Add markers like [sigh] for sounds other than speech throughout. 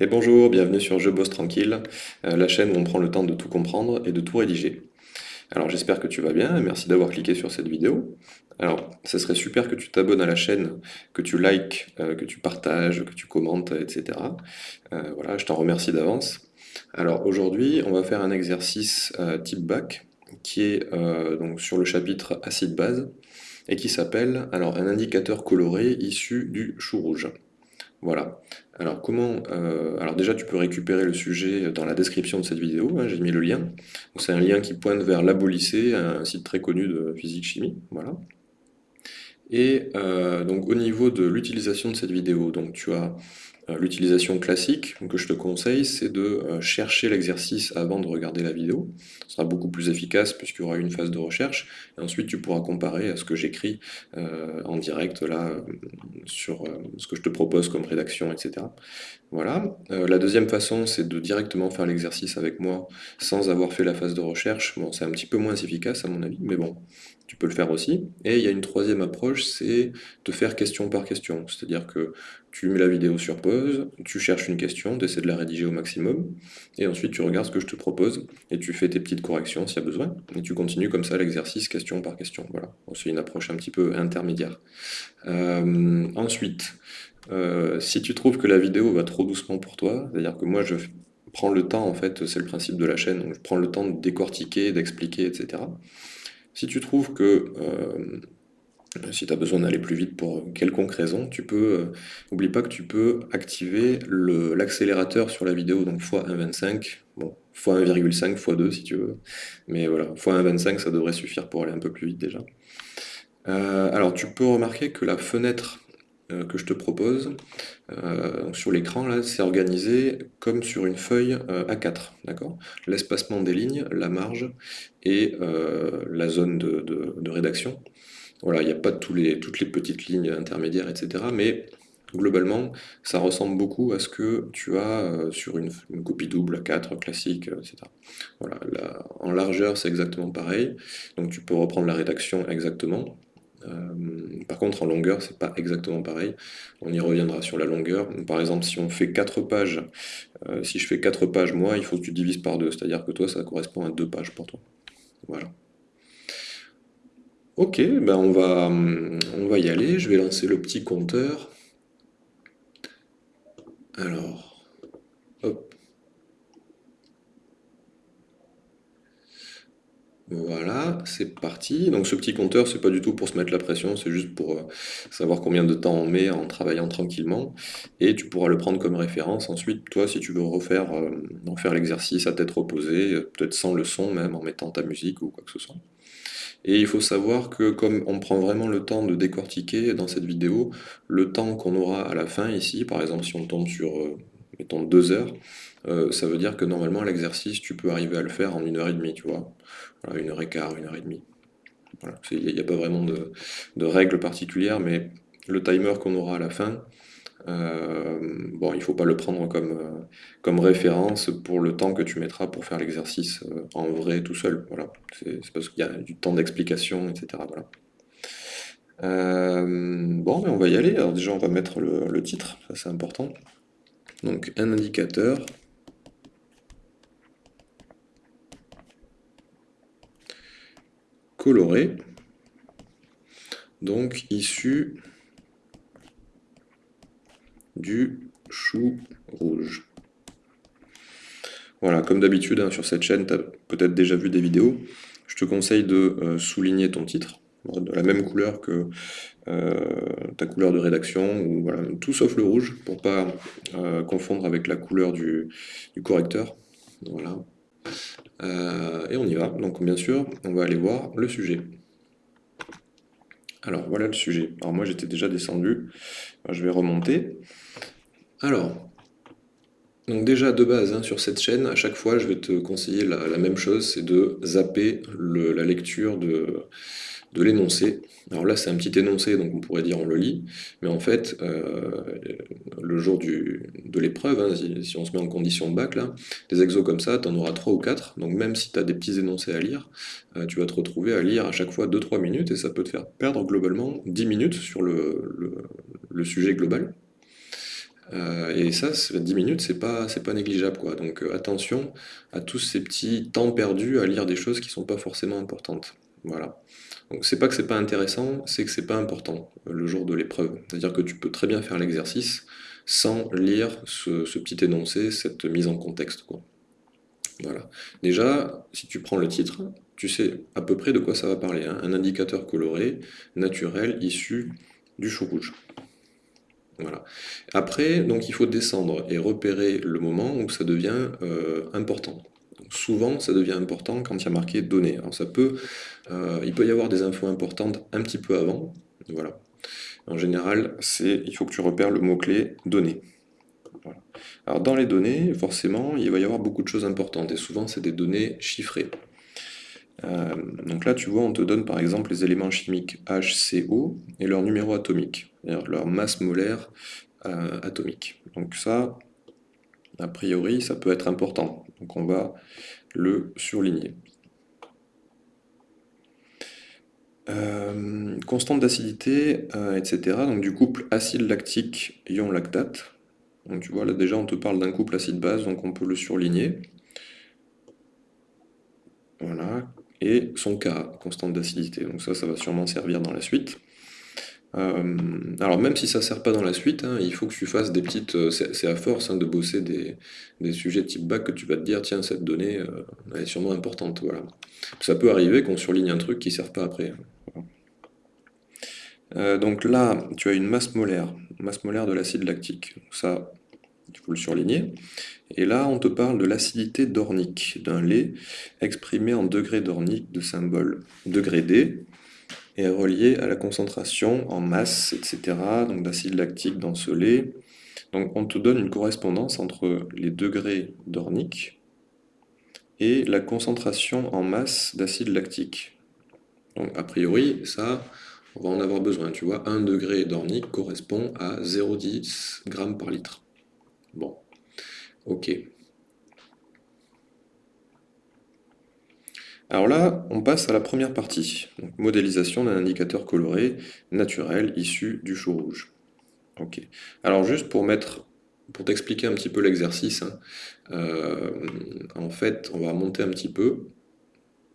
Et bonjour, bienvenue sur Je bosse tranquille, euh, la chaîne où on prend le temps de tout comprendre et de tout rédiger. Alors j'espère que tu vas bien merci d'avoir cliqué sur cette vidéo. Alors, ça serait super que tu t'abonnes à la chaîne, que tu likes, euh, que tu partages, que tu commentes, etc. Euh, voilà, je t'en remercie d'avance. Alors aujourd'hui, on va faire un exercice type bac qui est donc sur le chapitre acide-base et qui s'appelle alors un indicateur coloré issu du chou rouge. Voilà. Alors comment euh, Alors déjà tu peux récupérer le sujet dans la description de cette vidéo, hein, j'ai mis le lien. C'est un lien qui pointe vers l'Abolycée, un site très connu de physique-chimie. Voilà. Et euh, donc au niveau de l'utilisation de cette vidéo, donc tu as l'utilisation classique que je te conseille, c'est de euh, chercher l'exercice avant de regarder la vidéo. Ce sera beaucoup plus efficace puisqu'il y aura une phase de recherche. Et ensuite, tu pourras comparer à ce que j'écris euh, en direct là sur ce que je te propose comme rédaction, etc. Voilà. la deuxième façon, c'est de directement faire l'exercice avec moi sans avoir fait la phase de recherche. Bon, c'est un petit peu moins efficace à mon avis, mais bon, tu peux le faire aussi. Et il y a une troisième approche, c'est de faire question par question. C'est-à-dire que tu mets la vidéo sur pause, tu cherches une question, tu essaies de la rédiger au maximum, et ensuite tu regardes ce que je te propose, et tu fais tes petites corrections s'il y a besoin, et tu continues comme ça l'exercice question par question. Voilà, c'est une approche un petit peu intermédiaire. Euh, ensuite, euh, si tu trouves que la vidéo va trop doucement pour toi, c'est-à-dire que moi je prends le temps, en fait, c'est le principe de la chaîne, je prends le temps de décortiquer, d'expliquer, etc. Si tu trouves que euh, si tu as besoin d'aller plus vite pour quelconque raison, tu peux, euh, pas que tu peux activer l'accélérateur sur la vidéo, donc x1.25, bon, x1,5, x2 si tu veux, mais voilà, x1.25 ça devrait suffire pour aller un peu plus vite déjà. Euh, alors tu peux remarquer que la fenêtre que je te propose sur l'écran là, c'est organisé comme sur une feuille A4, d'accord? L'espacement des lignes, la marge et la zone de, rédaction. Voilà, il n'y a pas toutes les petites lignes intermédiaires, etc. Mais globalement, ça ressemble beaucoup à ce que tu as sur une, copie double A4 classique, etc. Voilà, en largeur, c'est exactement pareil. Donc tu peux reprendre la rédaction exactement. Euh, par contre, en longueur, c'est pas exactement pareil. On y reviendra sur la longueur. Par exemple, si on fait 4 pages, euh, si je fais 4 pages, moi, il faut que tu divises par 2. C'est-à-dire que toi, ça correspond à 2 pages pour toi. Voilà. Ok, ben on va, on va y aller. Je vais lancer le petit compteur. Alors, Voilà, c'est parti. Donc ce petit compteur, c'est pas du tout pour se mettre la pression, c'est juste pour euh, savoir combien de temps on met en travaillant tranquillement. Et tu pourras le prendre comme référence. Ensuite, toi, si tu veux refaire, euh, refaire l'exercice à tête reposée, euh, peut-être sans le son même, en mettant ta musique ou quoi que ce soit. Et il faut savoir que comme on prend vraiment le temps de décortiquer dans cette vidéo, le temps qu'on aura à la fin ici, par exemple si on tombe sur, mettons, deux heures, euh, ça veut dire que normalement l'exercice, tu peux arriver à le faire en une heure et demie, tu vois. une heure et quart, une heure et demie. Il n'y a, pas vraiment de, règles particulières, mais le timer qu'on aura à la fin, euh, bon, il ne faut pas le prendre comme, euh, comme référence pour le temps que tu mettras pour faire l'exercice en vrai tout seul. Voilà. C'est parce qu'il y a du temps d'explication, etc. bon, mais on va y aller. Alors déjà, on va mettre le, le titre, ça c'est important. Donc un indicateur coloré, donc issu du chou rouge. Voilà, comme d'habitude, hein, sur cette chaîne, tu as peut-être déjà vu des vidéos. Je te conseille de euh, souligner ton titre, de la même couleur que euh, ta couleur de rédaction, voilà, tout sauf le rouge, pour pas euh, confondre avec la couleur du, du correcteur. Voilà. Et on y va. Donc bien sûr, on va aller voir le sujet. Alors voilà le sujet. Alors moi j'étais déjà descendu. je vais remonter. Alors, donc déjà de base hein, sur cette chaîne, à chaque fois je vais te conseiller la, même chose, c'est de zapper la lecture de, de l'énoncé. Alors là, c'est un petit énoncé, donc on pourrait dire on le lit, mais en fait, euh, le jour de l'épreuve, hein, si, on se met en condition de bac, là, des exos comme ça, tu en auras 3 ou 4, donc même si tu as des petits énoncés à lire, euh, tu vas te retrouver à lire à chaque fois 2-3 minutes, et ça peut te faire perdre globalement 10 minutes sur le, sujet global. Euh, et ça, 10 minutes, c'est pas, pas négligeable. Donc attention à tous ces petits temps perdus à lire des choses qui sont pas forcément importantes. Voilà. Donc c'est pas que c'est pas intéressant, c'est que c'est pas important le jour de l'épreuve. C'est-à-dire que tu peux très bien faire l'exercice sans lire ce, petit énoncé, cette mise en contexte. Voilà. Déjà, si tu prends le titre, tu sais à peu près de quoi ça va parler. Hein. Un indicateur coloré, naturel, issu du chou rouge. Voilà. Après, donc il faut descendre et repérer le moment où ça devient euh, important. Souvent, ça devient important quand il y a marqué données. Alors ça peut, euh, il peut y avoir des infos importantes un petit peu avant. Voilà. En général, c'est, il faut que tu repères le mot-clé données. Alors dans les données, forcément, il va y avoir beaucoup de choses importantes, et souvent c'est des données chiffrées. Euh, donc là, tu vois, on te donne par exemple les éléments chimiques HCO et leur numéro atomique, leur masse molaire euh, atomique. Donc ça, a priori, ça peut être important. Donc on va le surligner. Euh, constante d'acidité, etc. Donc du couple acide lactique ion lactate. Donc tu vois, là déjà on te parle d'un couple acide-base, donc on peut le surligner. Voilà, et son K, constante d'acidité. Donc ça, ça va sûrement servir dans la suite. Euh, alors même si ça ne sert pas dans la suite, hein, il faut que tu fasses des petites... Euh, c'est à force hein, de bosser des, sujets type bac que tu vas te dire, tiens, cette donnée, euh, elle est sûrement importante. Voilà. Ça peut arriver qu'on surligne un truc qui ne sert pas après. donc là, tu as une masse molaire, masse molaire de l'acide lactique. Ça, il faut le surligner. Et là, on te parle de l'acidité dornique d'un lait exprimé en degrés dorniques de symbole degré D et relié à la concentration en masse, etc., donc d'acide lactique dans ce lait. Donc on te donne une correspondance entre les degrés dorniques et la concentration en masse d'acide lactique. Donc a priori, ça, on va en avoir besoin. Tu vois, 1 degré dornique correspond à 0,10 g par litre. Bon, ok. Alors là, on passe à la première partie, modélisation d'un indicateur coloré naturel issu du chou rouge. Ok. Alors juste pour mettre, pour t'expliquer un petit peu l'exercice, hein, euh, en fait, on va remonter un petit peu,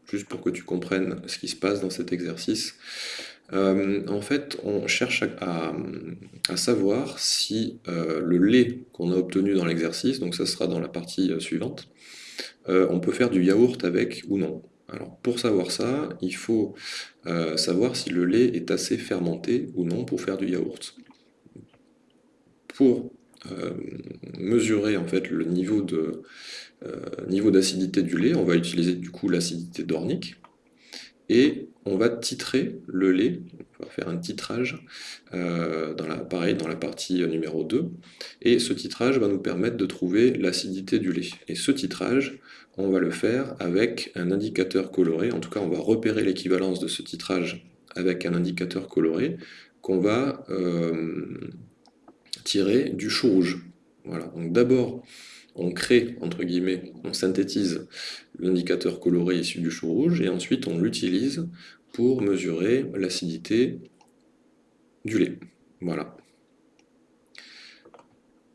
juste pour que tu comprennes ce qui se passe dans cet exercice. Euh, en fait, on cherche à, savoir si euh, le lait qu'on a obtenu dans l'exercice, donc ça sera dans la partie suivante, on peut faire du yaourt avec ou non. Alors pour savoir ça, il faut savoir si le lait est assez fermenté ou non pour faire du yaourt. Pour mesurer en fait le niveau de niveau d'acidité du lait, on va utiliser du coup l'acidité dornique et on va titrer le lait, on va faire un titrage, euh, dans la, pareil dans la partie numéro 2, et ce titrage va nous permettre de trouver l'acidité du lait. Et ce titrage, on va le faire avec un indicateur coloré, en tout cas on va repérer l'équivalence de ce titrage avec un indicateur coloré qu'on va euh, tirer du chou rouge. Voilà, donc d'abord on crée, entre guillemets, on synthétise l'indicateur coloré issu du chou rouge, et ensuite on l'utilise pour mesurer l'acidité du lait. Voilà.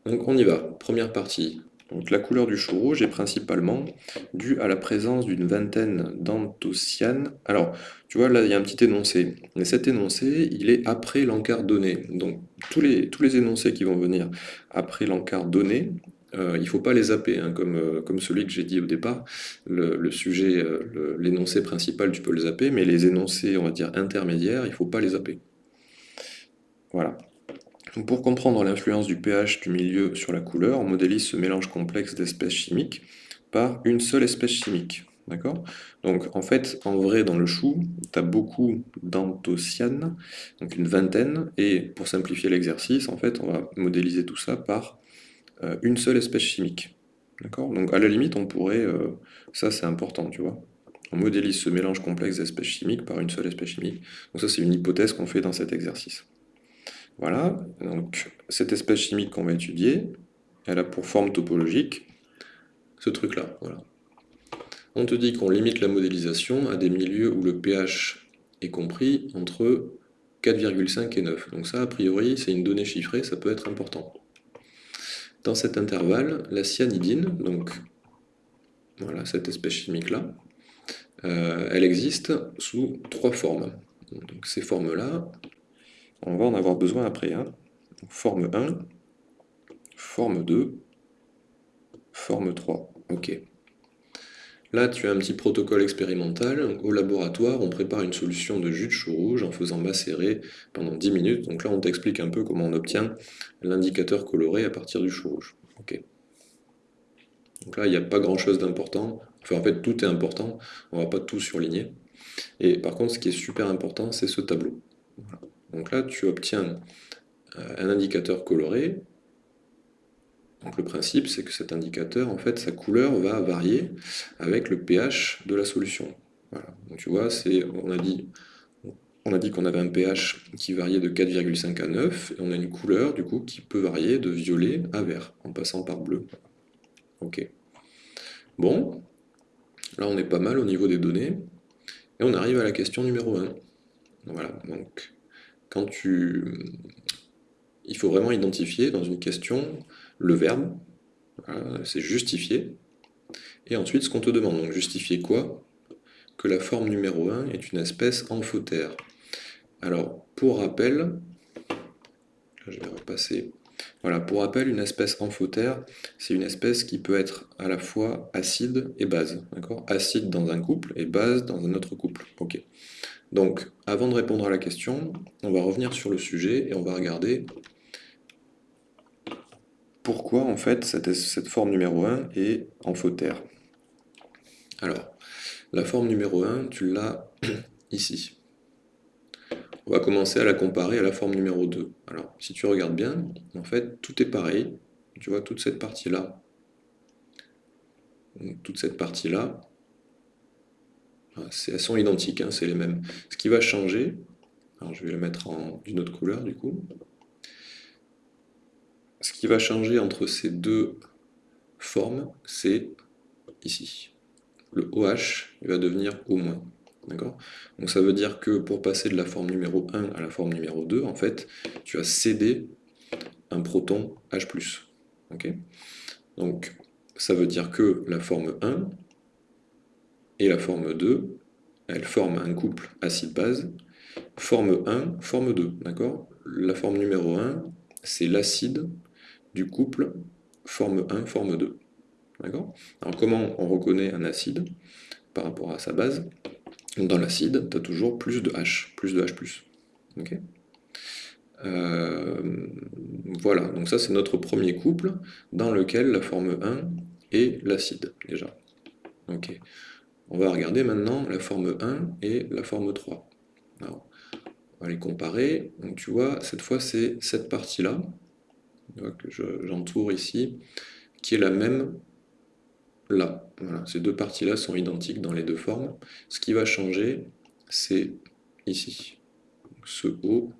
Donc on y va. Première partie. Donc la couleur du chou rouge est principalement due à la présence d'une vingtaine d'anthocyanes. Alors, tu vois, là, il y a un petit énoncé. Mais cet énoncé, il est après l'encart donné. Donc, tous les, tous les énoncés qui vont venir après l'encart donné, euh, il ne faut pas les zapper, hein, comme, euh, comme celui que j'ai dit au départ. Le, sujet, euh, l'énoncé principal, tu peux le zapper, mais les énoncés, on va dire, intermédiaires, il ne faut pas les zapper. Voilà. pour comprendre l'influence du pH du milieu sur la couleur, on modélise ce mélange complexe d'espèces chimiques par une seule espèce chimique. D'accord? Donc en fait, en vrai, dans le chou, tu as beaucoup d'anthocyanes, donc une vingtaine, et pour simplifier l'exercice, en fait, on va modéliser tout ça par une seule espèce chimique. D'accord? Donc à la limite, on pourrait... Euh, ça, c'est important, tu vois. On modélise ce mélange complexe d'espèces chimiques par une seule espèce chimique. Donc ça, c'est une hypothèse qu'on fait dans cet exercice. Voilà, donc cette espèce chimique qu'on va étudier, elle a pour forme topologique ce truc-là. On te dit qu'on limite la modélisation à des milieux où le pH est compris entre 4,5 et 9. Donc ça, a priori, c'est une donnée chiffrée, ça peut être important. Dans cet intervalle, la cyanidine, donc voilà, cette espèce chimique-là, euh, elle existe sous trois formes. Ces formes-là, on va en avoir besoin après. Hein. Forme 1, forme 2, forme 3. Ok. Là, tu as un petit protocole expérimental. Au laboratoire, on prépare une solution de jus de chou rouge en faisant macérer pendant 10 minutes. Donc là, on t'explique un peu comment on obtient l'indicateur coloré à partir du chou rouge. Donc là, il n'y a pas grand-chose d'important. Enfin, en fait, tout est important. On ne va pas tout surligner. Et par contre, ce qui est super important, c'est ce tableau. Donc là, tu obtiens euh, un indicateur coloré donc le principe, c'est que cet indicateur, en fait, sa couleur va varier avec le pH de la solution. Donc tu vois, on a dit, on a dit qu'on avait un pH qui variait de 4,5 à 9, et on a une couleur, du coup, qui peut varier de violet à vert, en passant par bleu. Ok. Bon, là on est pas mal au niveau des données, et on arrive à la question numéro 1. Voilà, donc, quand tu... Il faut vraiment identifier dans une question le verbe, c'est justifier, et ensuite ce qu'on te demande. Donc justifier quoi? Que la forme numéro 1 est une espèce amphotère. Alors, pour rappel, je vais repasser. Voilà, pour rappel, une espèce amphotère, c'est une espèce qui peut être à la fois acide et base. D'accord? Acide dans un couple et base dans un autre couple. Ok. Donc, avant de répondre à la question, on va revenir sur le sujet et on va regarder en fait cette, forme numéro 1 est amphotère. Alors, la forme numéro 1, tu l'as [clears throat] ici. On va commencer à la comparer à la forme numéro 2. Alors, si tu regardes bien, en fait, tout est pareil. Tu vois, toute cette partie-là, toute cette partie-là, ah, elles sont identiques, hein, c'est les mêmes. Ce qui va changer, alors je vais le mettre en d'une autre couleur du coup, ce qui va changer entre ces deux formes, c'est ici. Le OH va devenir O-. Donc ça veut dire que pour passer de la forme numéro 1 à la forme numéro 2, en fait, tu as cédé un proton H+. Donc ça veut dire que la forme 1 et la forme 2, elles forment un couple acide-base. Forme 1, forme 2, d'accord? La forme numéro 1, c'est l'acide couple forme 1, forme 2. D'accord? Alors comment on reconnaît un acide par rapport à sa base? Dans l'acide, tu as toujours plus de H, plus de H+. Ok? Euh, voilà, donc ça c'est notre premier couple dans lequel la forme 1 est l'acide, déjà. Ok. On va regarder maintenant la forme 1 et la forme 3. Alors, on va les comparer. Donc tu vois, cette fois c'est cette partie-là, que j'entoure ici, qui est la même là. ces deux parties-là sont identiques dans les deux formes. Ce qui va changer, c'est ici, ce O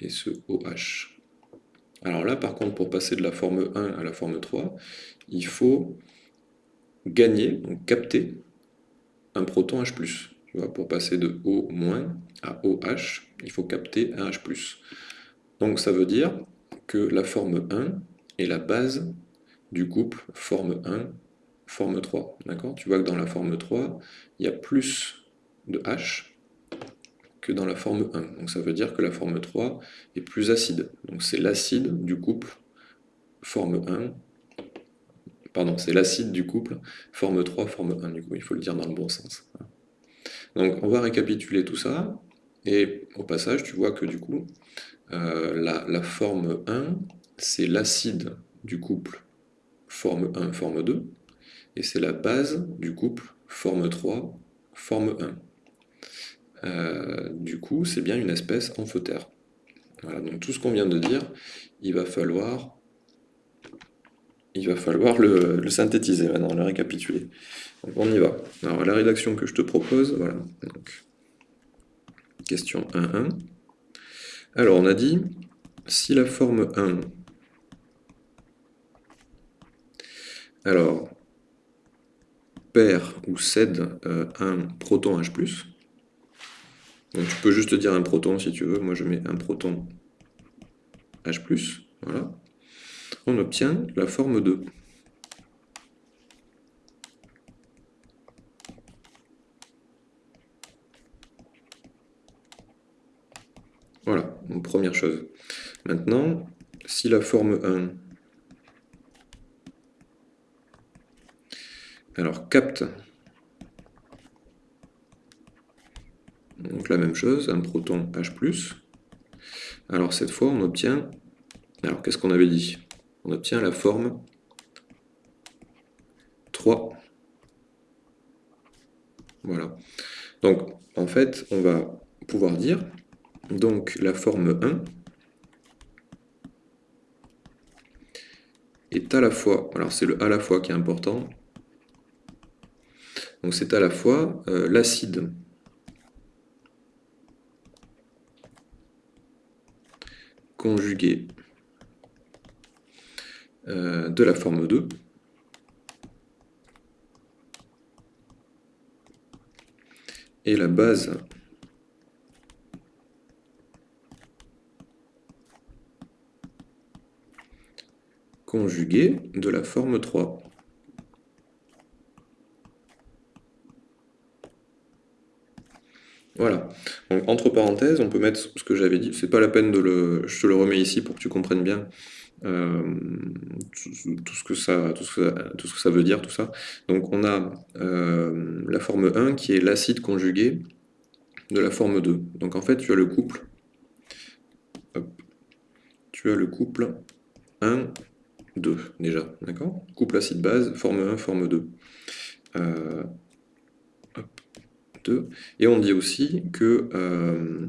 et ce OH. Alors là, par contre, pour passer de la forme 1 à la forme 3, il faut gagner, donc capter, un proton H+. Tu vois, pour passer de O- à OH, il faut capter un H+. Donc ça veut dire que la forme 1 est la base du couple forme 1, forme 3. D'accord? Tu vois que dans la forme 3, il y a plus de H que dans la forme 1. Donc ça veut dire que la forme 3 est plus acide. Donc c'est l'acide du couple forme 1. Pardon, c'est l'acide du couple forme 3, forme 1. Du coup, il faut le dire dans le bon sens. Donc on va récapituler tout ça. Et au passage, tu vois que du coup, euh, la, forme 1, c'est l'acide du couple forme 1, forme 2, et c'est la base du couple forme 3, forme 1. Euh, du coup, c'est bien une espèce amphotère. Voilà, donc tout ce qu'on vient de dire, il va falloir, il va falloir le, synthétiser maintenant, le récapituler. Donc on y va. Alors la rédaction que je te propose, voilà. Donc, question 1.1. Alors, on a dit, si la forme 1, alors, perd ou cède euh, un proton H+, donc tu peux juste dire un proton si tu veux, moi je mets un proton H+, voilà. on obtient la forme 2. Voilà, première chose. Maintenant, si la forme 1 alors capte donc la même chose, un proton H+, alors cette fois on obtient, alors qu'est-ce qu'on avait dit? On obtient la forme 3. Voilà. Donc en fait on va pouvoir dire donc la forme 1 est à la fois, alors c'est le à la fois qui est important, donc c'est à la fois euh, l'acide. Conjugué euh, de la forme 2 et la base conjugué de la forme 3. Voilà. Donc, entre parenthèses, on peut mettre ce que j'avais dit. C'est pas la peine de le... Je te le remets ici pour que tu comprennes bien euh, tout, ce que ça, tout, ce que ça, veut dire, tout ça. Donc on a euh, la forme 1 qui est l'acide conjugué de la forme 2. Donc en fait, tu as le couple. tu as le couple 1, 2 déjà, d'accord? Couple acide-base, forme 1, forme 2. Euh, 2. Et on dit aussi que, euh,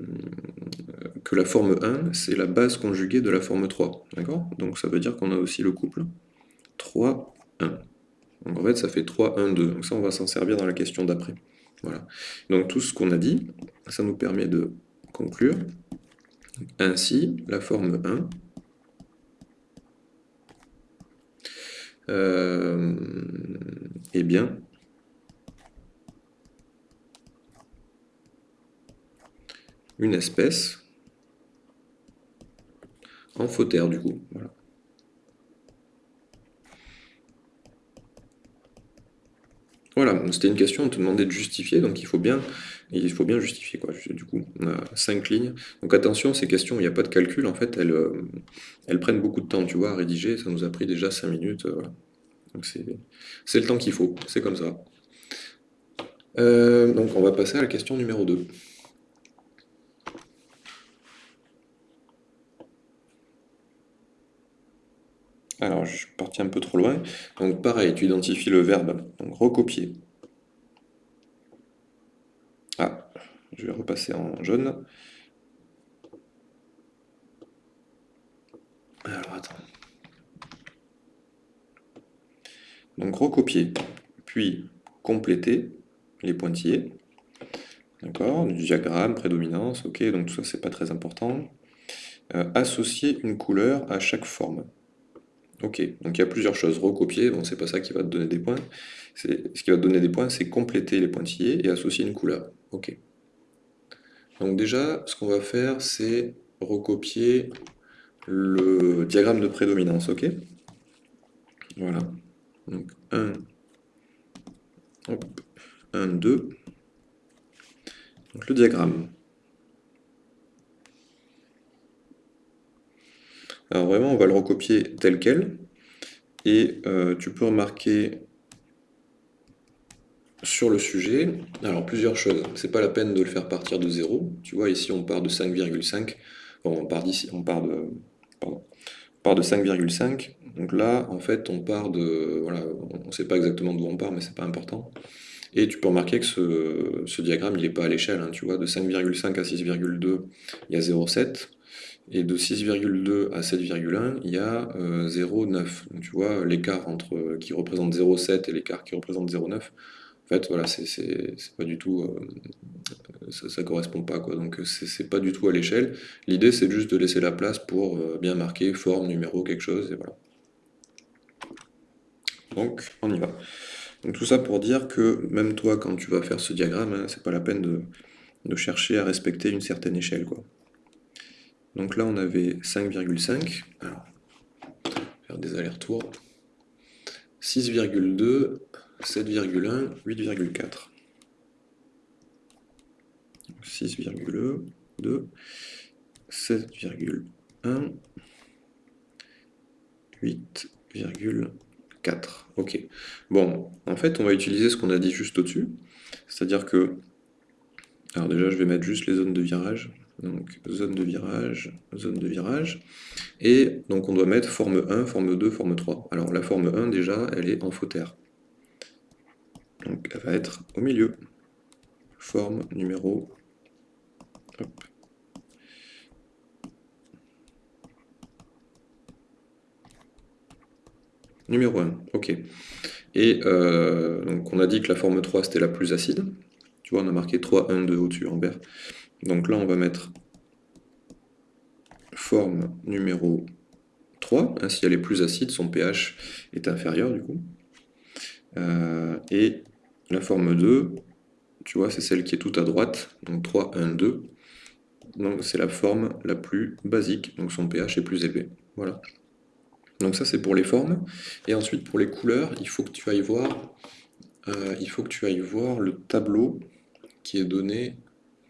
que la forme 1, c'est la base conjuguée de la forme 3, d'accord? Donc ça veut dire qu'on a aussi le couple 3, 1. Donc en fait, ça fait 3, 1, 2. Donc ça, on va s'en servir dans la question d'après. Voilà. Donc tout ce qu'on a dit, ça nous permet de conclure. Ainsi, la forme 1 eh bien, une espèce en fautère du coup. Voilà, c'était une question, on te demandait de justifier, donc il faut bien, justifier. Du coup, on a cinq lignes. Donc attention, ces questions, il n'y a pas de calcul, en fait, elles, euh, elles prennent beaucoup de temps, tu vois, à rédiger, ça nous a pris déjà cinq minutes. Euh, donc c'est le temps qu'il faut, c'est comme ça. Euh, donc on va passer à la question numéro 2. Alors, je suis parti un peu trop loin. Donc, pareil, tu identifies le verbe. Donc, recopier. Ah, je vais repasser en jaune. Alors, attends. Donc, recopier, puis compléter les pointillés. D'accord? Diagramme, prédominance, ok, donc tout ça, c'est pas très important. Euh, associer une couleur à chaque forme. Ok, donc il y a plusieurs choses. Recopier, bon, c'est pas ça qui va te donner des points. Ce qui va te donner des points, c'est compléter les pointillés et associer une couleur. Ok. Donc déjà, ce qu'on va faire, c'est recopier le diagramme de prédominance, ok? Voilà. Donc 1, 1, 2. Donc le diagramme. Alors vraiment, on va le recopier tel quel. Et euh, tu peux remarquer sur le sujet, alors plusieurs choses. C'est pas la peine de le faire partir de 0. Tu vois, ici on part de 5,5. on part d'ici, on part de, pardon, on part de 5,5. Donc là, en fait, on part de, voilà, on ne sait pas exactement d'où on part, mais c'est pas important. Et tu peux remarquer que ce, diagramme, il n'est pas à l'échelle. Hein, tu vois, de 5,5 à 6,2, il y a 0,7. Et de 6,2 à 7,1, il y a 0,9. Euh, Donc tu vois, l'écart entre euh, qui représente 0,7 et l'écart qui représente 0,9, en fait, voilà, c'est pas du tout... Euh, ça, ne correspond pas, quoi. Donc c'est pas du tout à l'échelle. L'idée, c'est juste de laisser la place pour bien marquer forme, numéro, quelque chose, et voilà. Donc, on y va. Donc tout ça pour dire que même toi, quand tu vas faire ce diagramme, hein, c'est pas la peine de, de chercher à respecter une certaine échelle, quoi. Donc là, on avait 5,5. Alors, faire des allers-retours. 6,2, 7,1, 8,4. 6,2, 7,1, 8,4. Ok. Bon, en fait, on va utiliser ce qu'on a dit juste au-dessus. C'est-à-dire que... Alors déjà, je vais mettre juste les zones de virage. Donc, zone de virage, zone de virage. Et donc, on doit mettre forme 1, forme 2, forme 3. Alors, la forme 1, déjà, elle est en fautère. Donc, elle va être au milieu. Forme numéro... Hop. Numéro 1, ok. Et euh, donc on a dit que la forme 3 c'était la plus acide. Tu vois, on a marqué 3, 1, 2 au-dessus en vert. Donc là, on va mettre forme numéro 3. Ainsi, elle est plus acide, son pH est inférieur du coup. Euh, et la forme 2, tu vois, c'est celle qui est tout à droite. Donc 3, 1, 2. Donc c'est la forme la plus basique, donc son pH est plus élevé. Voilà. Donc ça c'est pour les formes. Et ensuite pour les couleurs, il faut que tu ailles voir, euh, il faut que tu ailles voir le tableau qui est donné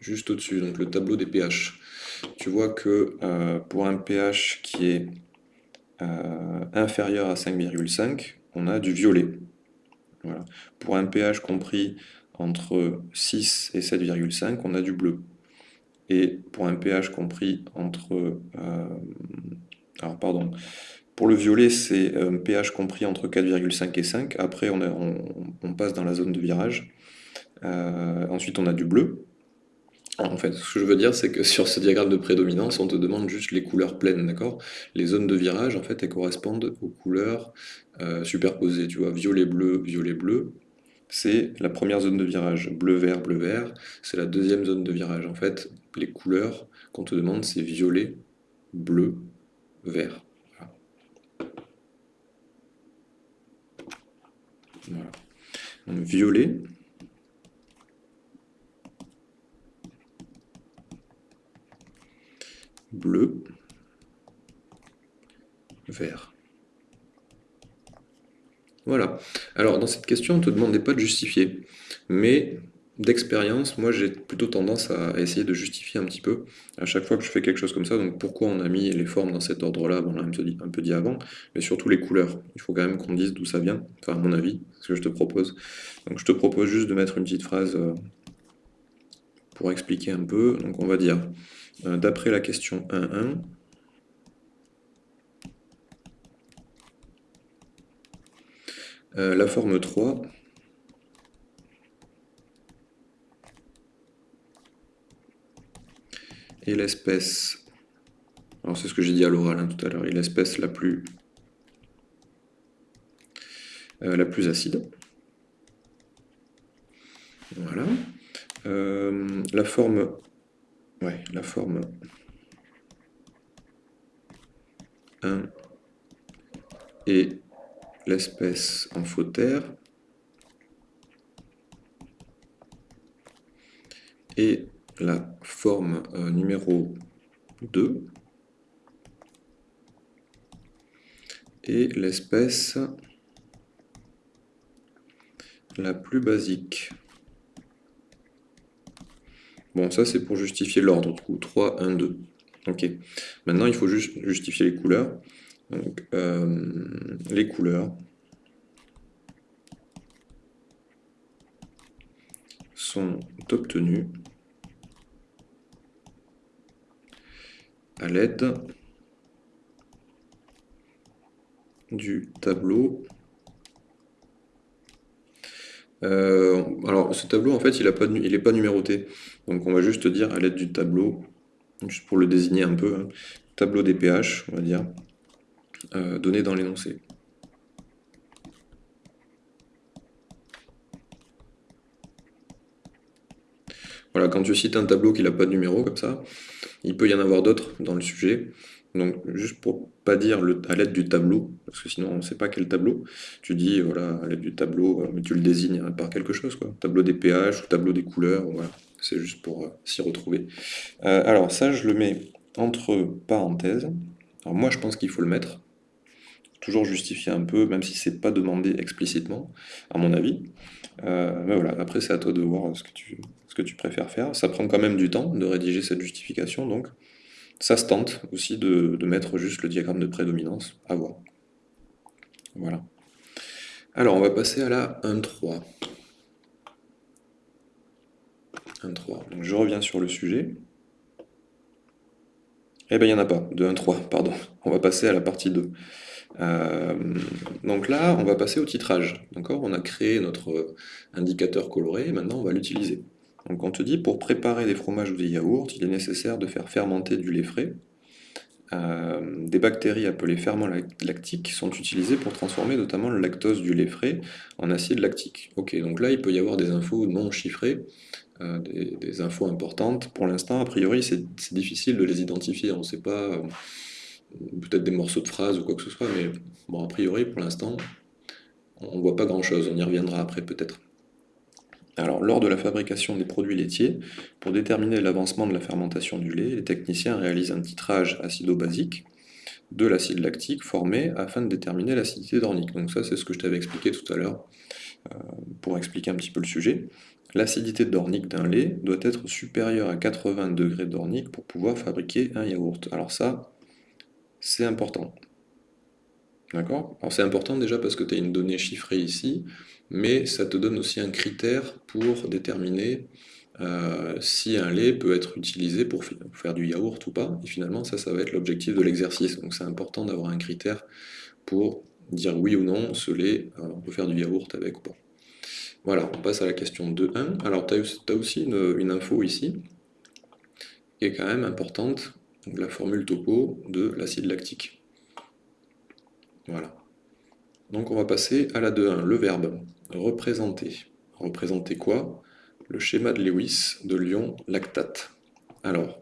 juste au-dessus, donc le tableau des pH. Tu vois que euh, pour un pH qui est euh, inférieur à 5,5, on a du violet. Pour un pH compris entre 6 et 7,5, on a du bleu. Et pour un pH compris entre... alors pardon, pour le violet, c'est un pH compris entre 4,5 et 5. Après, on, passe dans la zone de virage. Euh, ensuite, on a du bleu. En fait, ce que je veux dire, c'est que [laughs] sur ce diagramme de prédominance, on te demande juste les couleurs pleines, d'accord? Les zones de virage, en fait, elles correspondent aux couleurs euh, superposées. Tu vois, violet-bleu, violet-bleu, c'est la première zone de virage. Bleu-vert, bleu-vert, c'est la deuxième zone de virage. En fait, les couleurs qu'on te demande, c'est violet, bleu, vert. Voilà. violet. Bleu. Vert. Voilà. Alors, dans cette question, on ne te demandait pas de justifier. Mais d'expérience, moi j'ai plutôt tendance à essayer de justifier un petit peu à chaque fois que je fais quelque chose comme ça. Donc pourquoi on a mis les formes dans cet ordre-là, on l'a un peu dit avant, mais surtout les couleurs. Il faut quand même qu'on dise d'où ça vient, enfin à mon avis, ce que je te propose. Donc je te propose juste de mettre une petite phrase euh, pour expliquer un peu. Donc on va dire, d'après la question 1.1, euh, la forme 3 et l'espèce, alors c'est ce que j'ai dit à l'oral hein, tout à l'heure, et l'espèce la plus euh, la plus acide. Voilà. Euh, la forme, la forme. 1 et l'espèce en terre et la forme euh, numéro 2 et l'espèce la plus basique. Bon, ça c'est pour justifier l'ordre, du coup, 3, 1, 2. Ok. Maintenant, il faut juste justifier les couleurs. Euh, les couleurs sont obtenues à l'aide du tableau. Euh, alors ce tableau en fait il n'est pas numéroté, donc on va juste dire à l'aide du tableau, juste pour le désigner un peu, hein. tableau des pH on va dire, euh, donné dans l'énoncé. Voilà, quand tu cites un tableau qui n'a pas de numéro comme ça, il peut y en avoir d'autres dans le sujet. Donc, juste pour pas dire à l'aide du tableau, parce que sinon on ne sait pas quel tableau, tu dis, voilà, à l'aide du tableau, euh, mais tu le désignes par quelque chose, quoi. Tableau des pH ou tableau des couleurs, voilà. C'est juste pour euh, s'y retrouver. Euh, alors, ça, je le mets entre parenthèses. Alors, moi, je pense qu'il faut le mettre. toujours justifier un peu, même si c'est pas demandé explicitement, à mon avis. Euh, mais voilà, après c'est à toi de voir ce que, tu, préfères faire. Ça prend quand même du temps de rédiger cette justification, donc ça se tente aussi de, de mettre juste le diagramme de prédominance, à voir. Voilà. Alors, on va passer à la 1.3. 1.3. Donc, je reviens sur le sujet. Eh bien, il n'y en a pas, de 1.3, pardon. On va passer à la partie 2. Euh, donc là, on va passer au titrage. D'accord? On a créé notre indicateur coloré, et maintenant on va l'utiliser. Donc on te dit, pour préparer des fromages ou des yaourts, il est nécessaire de faire fermenter du lait frais. Euh, des bactéries appelées ferments lactiques sont utilisées pour transformer notamment le lactose du lait frais en acide lactique. Ok, donc là il peut y avoir des infos non chiffrées, euh, des, infos importantes. Pour l'instant, a priori, c'est difficile de les identifier. On ne sait pas, euh, peut-être des morceaux de phrases ou quoi que ce soit, mais bon, a priori, pour l'instant, on ne voit pas grand-chose. On y reviendra après peut-être. Alors, lors de la fabrication des produits laitiers, pour déterminer l'avancement de la fermentation du lait, les techniciens réalisent un titrage acido-basique de l'acide lactique formé afin de déterminer l'acidité d'ornique. Donc ça, c'est ce que je t'avais expliqué tout à l'heure euh, pour expliquer un petit peu le sujet. L'acidité d'ornique d'un lait doit être supérieure à 80 degrés d'ornique pour pouvoir fabriquer un yaourt. Alors ça, c'est important. D'accord? Alors c'est important déjà parce que tu as une donnée chiffrée ici, mais ça te donne aussi un critère pour déterminer euh, si un lait peut être utilisé pour faire du yaourt ou pas. Et finalement, ça, ça va être l'objectif de l'exercice. Donc c'est important d'avoir un critère pour dire oui ou non, ce lait, euh, on peut faire du yaourt avec ou pas. Voilà, on passe à la question 2.1. Alors, tu as, aussi une, info ici, qui est quand même importante, la formule topo de l'acide lactique. Voilà. Donc on va passer à la 2.1, le verbe représenter. Représenter quoi? Le schéma de Lewis de l'ion lactate. Alors,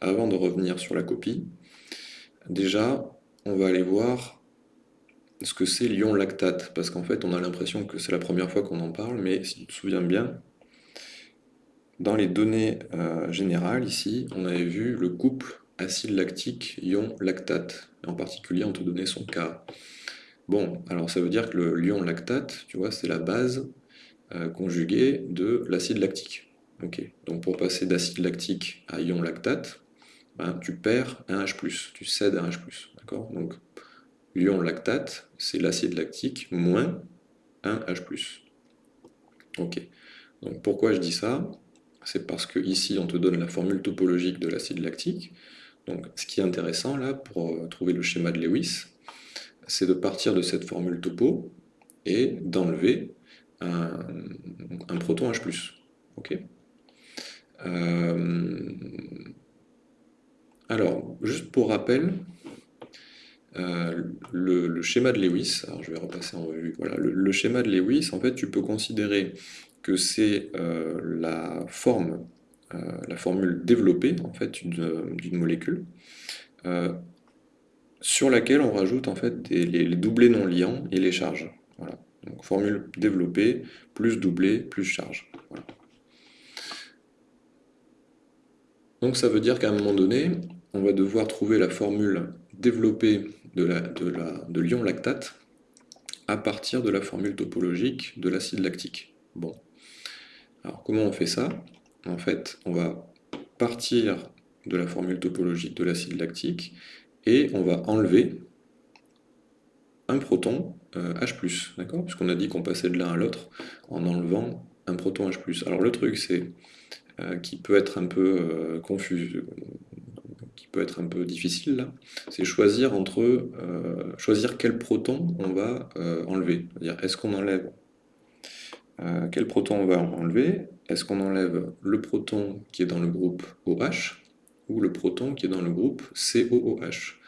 avant de revenir sur la copie, déjà, on va aller voir ce que c'est l'ion lactate, parce qu'en fait, on a l'impression que c'est la première fois qu'on en parle, mais si tu te souviens bien, dans les données euh, générales, ici, on avait vu le couple acide lactique ion lactate. En particulier, on te donnait son cas. Bon, alors ça veut dire que lion lactate, tu vois, c'est la base euh, conjuguée de l'acide lactique. Ok, donc pour passer d'acide lactique à ion lactate, ben, tu perds un H+, tu cèdes un H+, d'accord? Donc l'ion lactate, c'est l'acide lactique moins un H+. Ok, donc pourquoi je dis ça? C'est parce que ici on te donne la formule topologique de l'acide lactique, donc ce qui est intéressant là, pour euh, trouver le schéma de Lewis, c'est de partir de cette formule topo et d'enlever un, proton H+. Ok euh, alors, juste pour rappel, euh, le, schéma de Lewis, alors je vais repasser en revue, voilà, le, schéma de Lewis, en fait, tu peux considérer que c'est euh, la forme, la formule développée, en fait, d'une molécule, sur laquelle on rajoute en fait les, doublés non liants et les charges. Voilà. Donc formule développée, plus doublé, plus charge. Donc ça veut dire qu'à un moment donné, on va devoir trouver la formule développée de, l'ion lactate à partir de la formule topologique de l'acide lactique. Bon. Alors comment on fait ça? En fait, on va partir de la formule topologique de l'acide lactique et on va enlever un proton euh, H+, d'accord? Puisqu'on a dit qu'on passait de l'un à l'autre en enlevant un proton H+. Alors le truc, c'est euh, qui peut être un peu euh, confus, peut être un peu difficile, c'est choisir entre choisir quel proton on va enlever. C'est-à-dire, est-ce qu'on enlève quel proton on va enlever? Est-ce qu'on enlève le proton qui est dans le groupe OH ou le proton qui est dans le groupe COOH.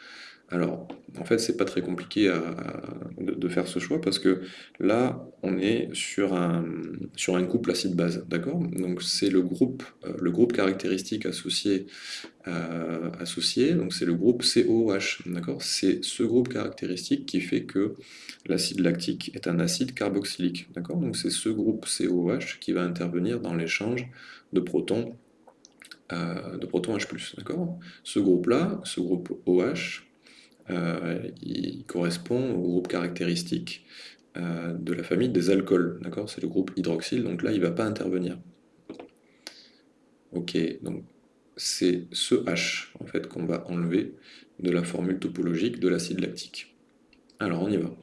Alors, en fait, c'est pas très compliqué de, faire ce choix parce que là, on est sur un, sur un couple acide-base, d'accord? Donc, c'est le groupe, euh, caractéristique associé, euh, associé. Donc c'est le groupe COOH, d'accord? C'est ce groupe caractéristique qui fait que l'acide lactique est un acide carboxylique, Donc, c'est ce groupe COOH qui va intervenir dans l'échange de protons de protons H+, d'accord? Ce groupe-là, ce groupe OH, il correspond au groupe caractéristique de la famille des alcools, d'accord? C'est le groupe hydroxyle, donc là, il ne va pas intervenir. Ok, donc c'est ce H en fait qu'on va enlever de la formule topologique de l'acide lactique. Alors on y va.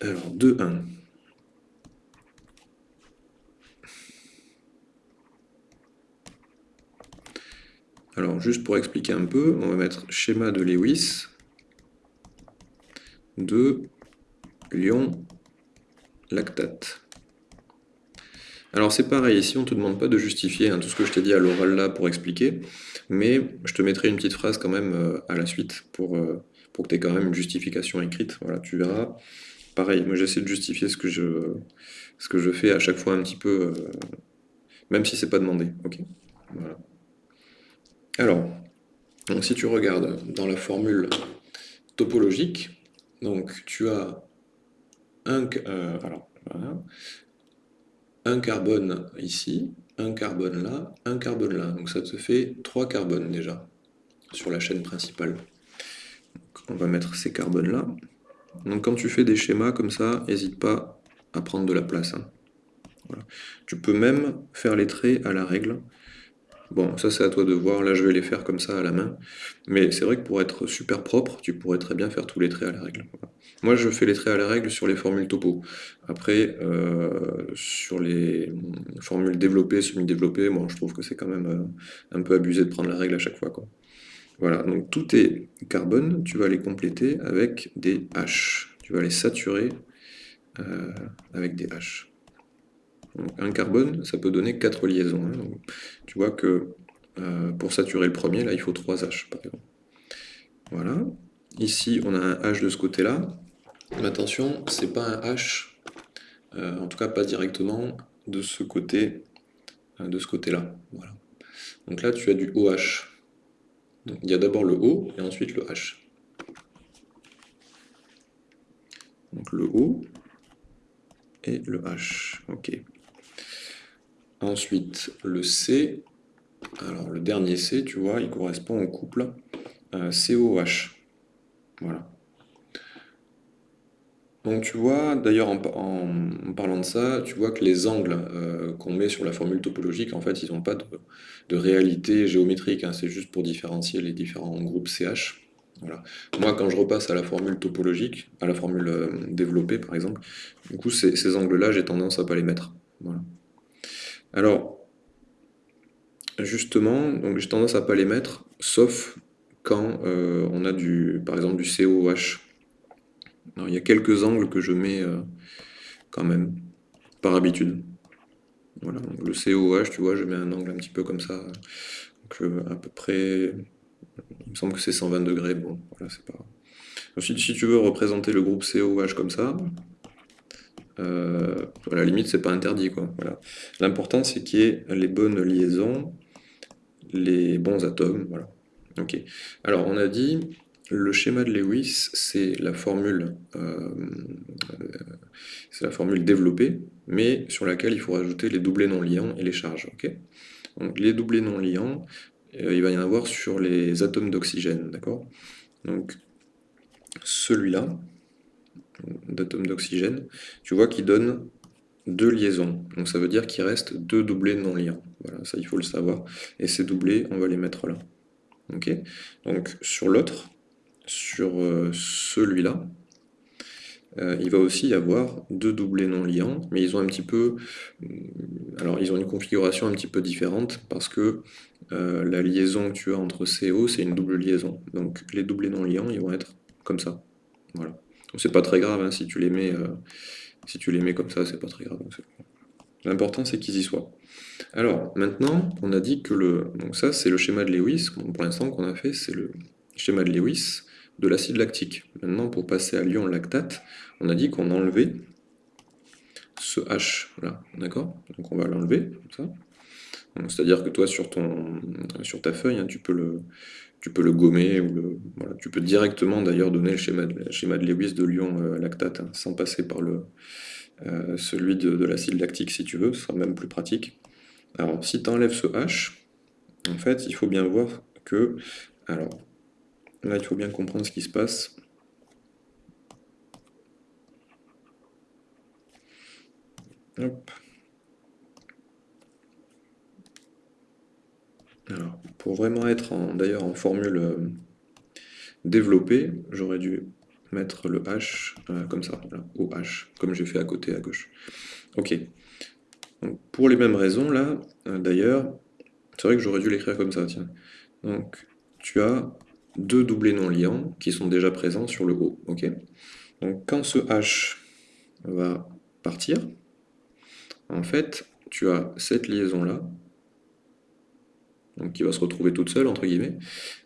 Alors 2, 1. Alors juste pour expliquer un peu, on va mettre schéma de Lewis de lion lactate. Alors c'est pareil, ici on ne te demande pas de justifier hein, tout ce que je t'ai dit à l'oral là pour expliquer, mais je te mettrai une petite phrase quand même euh, à la suite pour, euh, que tu aies quand même une justification écrite. Voilà, tu verras. Pareil, moi j'essaie de justifier ce que, je, ce que je fais à chaque fois un petit peu, euh, même si c'est pas demandé. Ok? Voilà. Alors, si tu regardes dans la formule topologique, donc tu as un, alors, un carbone ici, un carbone là, un carbone là. Donc ça te fait trois carbones déjà sur la chaîne principale. on va mettre ces carbones là. Donc quand tu fais des schémas comme ça, n'hésite pas à prendre de la place. Hein. Tu peux même faire les traits à la règle. Bon, ça c'est à toi de voir, là je vais les faire comme ça à la main. Mais c'est vrai que pour être super propre, tu pourrais très bien faire tous les traits à la règle. Moi je fais les traits à la règle sur les formules topo. Après, euh, sur les formules développées, semi-développées, moi je trouve que c'est quand même euh, un peu abusé de prendre la règle à chaque fois. Voilà, donc tous tes carbones, tu vas les compléter avec des H. Tu vas les saturer euh, avec des H un carbone, ça peut donner 4 liaisons. Hein. tu vois que euh, pour saturer le premier, là, il faut 3 H, par exemple. Voilà. Ici, on a un H de ce côté-là. Mais attention, c'est pas un H, euh, en tout cas pas directement de ce côté, euh, de ce côté-là. Voilà. Donc là, tu as du OH. il y a d'abord le O et ensuite le H. Donc le O et le H. Ok. Ensuite, le C, alors le dernier C, tu vois, il correspond au couple euh, COH. Voilà. Donc tu vois, d'ailleurs en, parlant de ça, tu vois que les angles euh, qu'on met sur la formule topologique, en fait, ils n'ont pas de, réalité géométrique, hein. c'est juste pour différencier les différents groupes CH. Moi, quand je repasse à la formule topologique, à la formule euh, développée par exemple, du coup, ces, ces angles-là, j'ai tendance à pas les mettre. Alors, justement, donc j'ai tendance à pas les mettre, sauf quand euh, on a du, par exemple du COH. il y a quelques angles que je mets euh, quand même, par habitude. Voilà, le COH, tu vois, je mets un angle un petit peu comme ça, donc euh, à peu près, il me semble que c'est 120 degrés, bon, voilà, c'est pas... Ensuite, si tu veux représenter le groupe COH comme ça, euh, à la limite, c'est pas interdit. Quoi. L'important, c'est qu'il y ait les bonnes liaisons, les bons atomes. Voilà. Ok. Alors, on a dit, le schéma de Lewis, c'est la formule, euh, la formule développée, mais sur laquelle il faut rajouter les doublés non liants et les charges. Ok? Donc, les doublés non liants, euh, il va y en avoir sur les atomes d'oxygène, d'accord? Donc, celui-là, d'atomes d'oxygène, tu vois qu'il donne deux liaisons. Donc ça veut dire qu'il reste deux doublés non liants. Voilà, ça il faut le savoir. Et ces doublés, on va les mettre là. Ok? Donc sur l'autre, sur euh, celui-là, euh, il va aussi y avoir deux doublés non liants, mais ils ont un petit peu, euh, alors ils ont une configuration un petit peu différente parce que la liaison que tu as entre CO, c'est une double liaison. Donc les doublés non liants, ils vont être comme ça. Voilà. C'est pas très grave, hein, si, tu les mets, euh, si tu les mets comme ça, c'est pas très grave. L'important, c'est qu'ils y soient. Alors, maintenant, on a dit que le... Donc ça, c'est le schéma de Lewis. Pour l'instant, qu'on a fait, c'est le schéma de Lewis de l'acide lactique. Maintenant, pour passer à l'ion lactate, on a dit qu'on enlevait ce H, d'accord? Donc on va l'enlever, comme ça. C'est-à-dire que toi, sur, ton, sur ta feuille, hein, tu, peux le, tu peux le gommer, ou le, voilà, tu peux directement d'ailleurs donner le schéma de, schéma de Lewis de l'ion euh, lactate, hein, sans passer par le, euh, celui de, l'acide lactique si tu veux, ce sera même plus pratique. Alors, si tu enlèves ce H, en fait, il faut bien voir que... Alors, là, il faut bien comprendre ce qui se passe. Hop. Alors, pour vraiment être d'ailleurs en formule euh, développée, j'aurais dû mettre le H euh, comme ça, voilà, au H, comme j'ai fait à côté à gauche. Ok. pour les mêmes raisons, là, euh, d'ailleurs, c'est vrai que j'aurais dû l'écrire comme ça, tiens. Donc, tu as deux doublés non liants qui sont déjà présents sur le haut, ok Donc, quand ce H va partir, en fait, tu as cette liaison-là, qui va se retrouver toute seule, entre guillemets,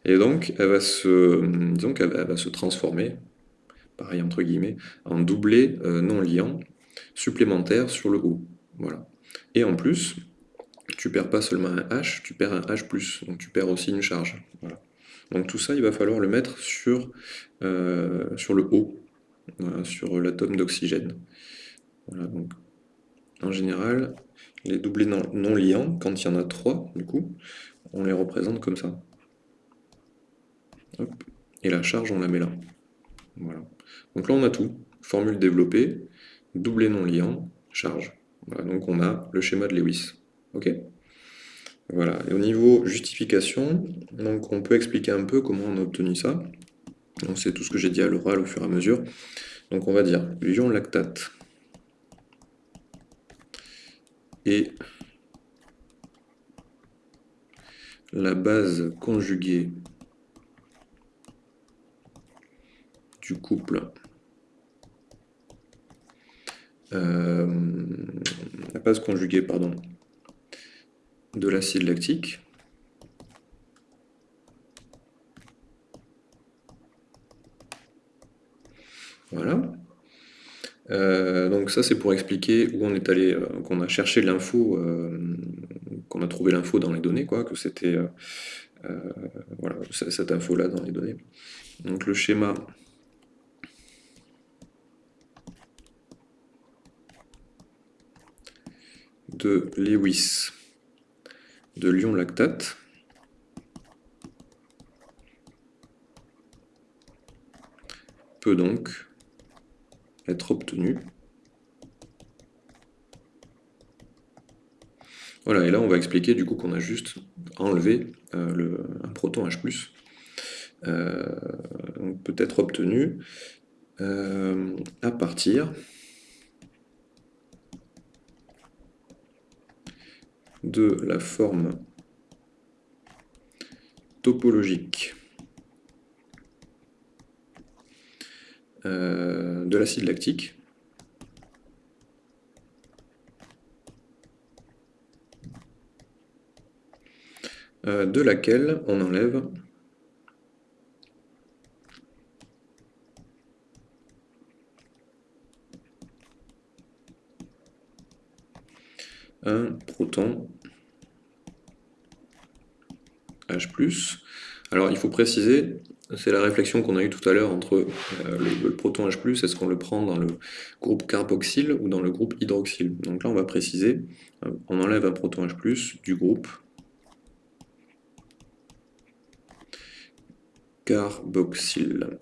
et donc elle va se, donc elle va se transformer, pareil entre guillemets, en doublé euh, non liant supplémentaire sur le haut. Voilà. Et en plus, tu perds pas seulement un H, tu perds un H+, donc tu perds aussi une charge. Donc tout ça, il va falloir le mettre sur, euh, sur le haut, sur l'atome d'oxygène. Voilà, donc en général, les doublés non, liants, quand il y en a trois, du coup, on les représente comme ça. Et la charge, on la met là. Voilà. Donc là, on a tout. Formule développée, doublé non liant, charge. donc on a le schéma de Lewis. Ok Voilà. Et au niveau justification, donc on peut expliquer un peu comment on a obtenu ça. C'est tout ce que j'ai dit à l'oral au fur et à mesure. Donc on va dire ion lactate et la base conjuguée du couple. Euh, la base conjuguée pardon de l'acide lactique. Voilà euh, donc ça c'est pour expliquer où on est allé, euh, qu'on a cherché l'info, euh, qu'on a trouvé l'info dans les données, quoi, que c'était voilà, cette info-là dans les données. Donc le schéma. De Lewis. De l'ion lactate peut donc être obtenu. Voilà, et là on va expliquer du coup qu'on a juste enlevé euh, le, un proton H+, euh, peut être obtenu euh, à partir de la forme topologique Euh, de l'acide lactique. Euh, de laquelle on enlève un proton H+. Alors il faut préciser, c'est la réflexion qu'on a eue tout à l'heure entre euh, le, proton H+, est-ce qu'on le prend dans le groupe carboxyle ou dans le groupe hydroxyle Donc là, on va préciser, euh, on enlève un proton H+, du groupe carboxyle.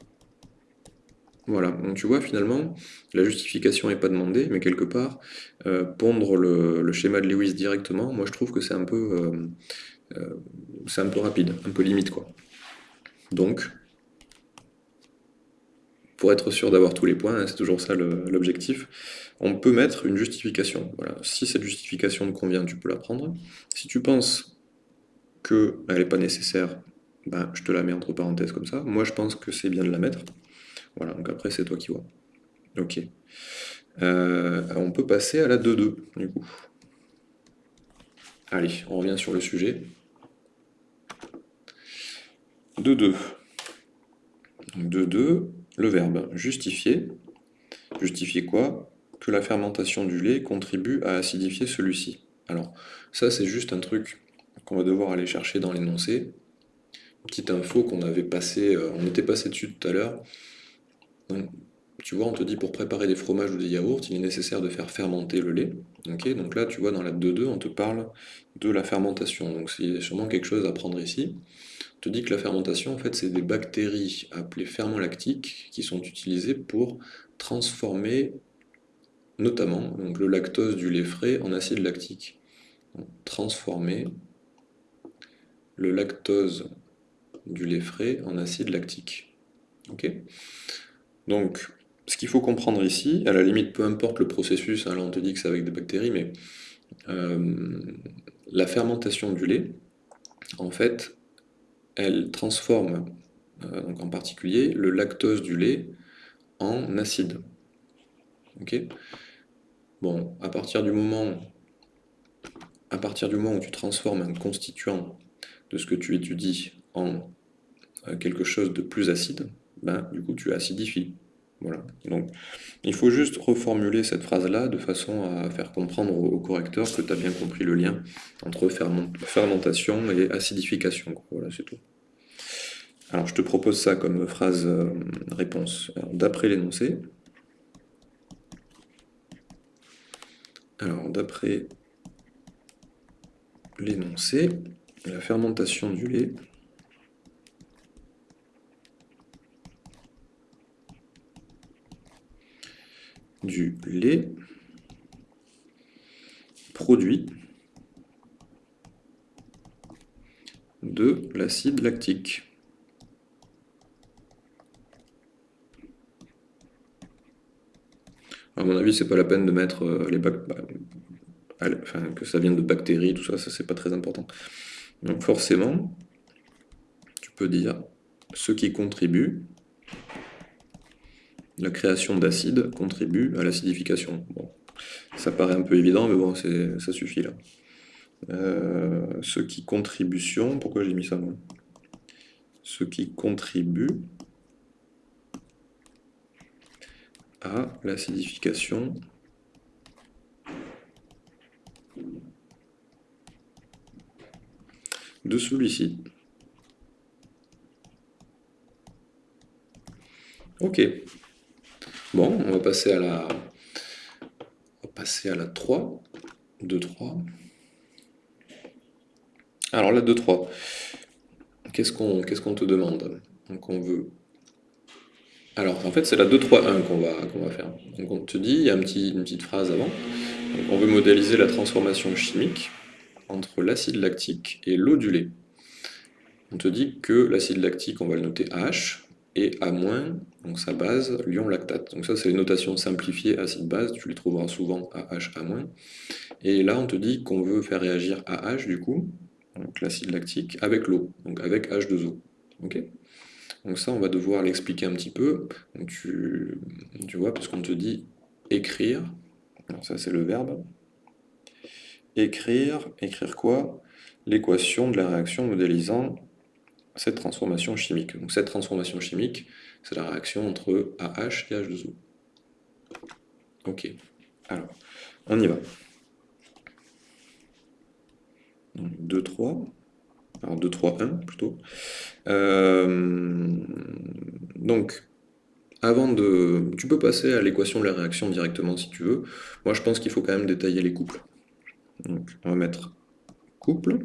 Voilà, donc tu vois, finalement, la justification n'est pas demandée, mais quelque part, euh, pondre le, schéma de Lewis directement, moi je trouve que c'est un peu... c'est un peu rapide, un peu limite, quoi. Donc, pour être sûr d'avoir tous les points, c'est toujours ça l'objectif, on peut mettre une justification. Voilà. Si cette justification te convient, tu peux la prendre. Si tu penses qu'elle n'est pas nécessaire, ben, je te la mets entre parenthèses comme ça. Moi, je pense que c'est bien de la mettre. Voilà, donc après, c'est toi qui vois. Ok. Euh, on peut passer à la 2-2, du coup. Allez, on revient sur le sujet. 2-2. 2-2, le verbe justifier. Justifier quoi? Que la fermentation du lait contribue à acidifier celui-ci. Alors, ça c'est juste un truc qu'on va devoir aller chercher dans l'énoncé. Petite info qu'on avait passé, euh, on était passé dessus tout à l'heure. Tu vois, on te dit pour préparer des fromages ou des yaourts, il est nécessaire de faire fermenter le lait. Donc là, tu vois, dans la 2.2, on te parle de la fermentation. Donc c'est sûrement quelque chose à prendre ici. On te dit que la fermentation, en fait, c'est des bactéries appelées ferments lactiques qui sont utilisées pour transformer notamment donc, le lactose du lait frais en acide lactique. transformer le lactose du lait frais en acide lactique. Donc, ce qu'il faut comprendre ici, à la limite, peu importe le processus, hein, là on te dit que c'est avec des bactéries, mais euh, la fermentation du lait, en fait, elle transforme, euh, donc en particulier, le lactose du lait en acide. Ok? Bon, à partir du moment à partir du moment où tu transformes un constituant de ce que tu étudies en euh, quelque chose de plus acide, ben, du coup tu acidifies. Voilà. Donc, il faut juste reformuler cette phrase-là de façon à faire comprendre au, correcteur que tu as bien compris le lien entre fermentation et acidification. Voilà, c'est tout. Alors, je te propose ça comme phrase euh, réponse. D'après l'énoncé, alors d'après l'énoncé, la fermentation du lait du lait produit de l'acide lactique. À mon avis, c'est pas la peine de mettre euh, les bah, que ça vienne de bactéries, tout ça, ça c'est pas très important. Donc forcément, tu peux dire ce qui contribue la création d'acide contribue à l'acidification. Bon, ça paraît un peu évident, mais bon, ça suffit là. Euh, ce qui contribution, pourquoi j'ai mis ça Ce qui contribue à l'acidification de celui-ci. Ok. Bon, on va passer à la, on va passer à la 3. 2, 3. Alors la 2, 3. Qu'est-ce qu'on te demande? Alors en fait c'est la 2, 3, 1 qu'on va, faire. Donc on te dit, il y a une petite phrase avant. on veut modéliser la transformation chimique entre l'acide lactique et l'eau du lait. On te dit que l'acide lactique, on va le noter H, et A-, donc sa base, l'ion lactate. Donc ça, c'est les notations simplifiées acide-base, tu les trouveras souvent AH. Et là, on te dit qu'on veut faire réagir AH, du coup, donc l'acide lactique, avec l'eau, donc avec H2O. Ok? Donc ça, on va devoir l'expliquer un petit peu. Tu, vois, puisqu'on te dit écrire, ça c'est le verbe, écrire, écrire quoi? L'équation de la réaction modélisant cette transformation chimique. Donc cette transformation chimique, c'est la réaction entre AH et H2O. Ok, alors, on y va. 2, 3, alors 2, 3, 1 plutôt. Euh, donc, avant de... Tu peux passer à l'équation de la réaction directement si tu veux. Moi je pense qu'il faut quand même détailler les couples. Donc, on va mettre couple.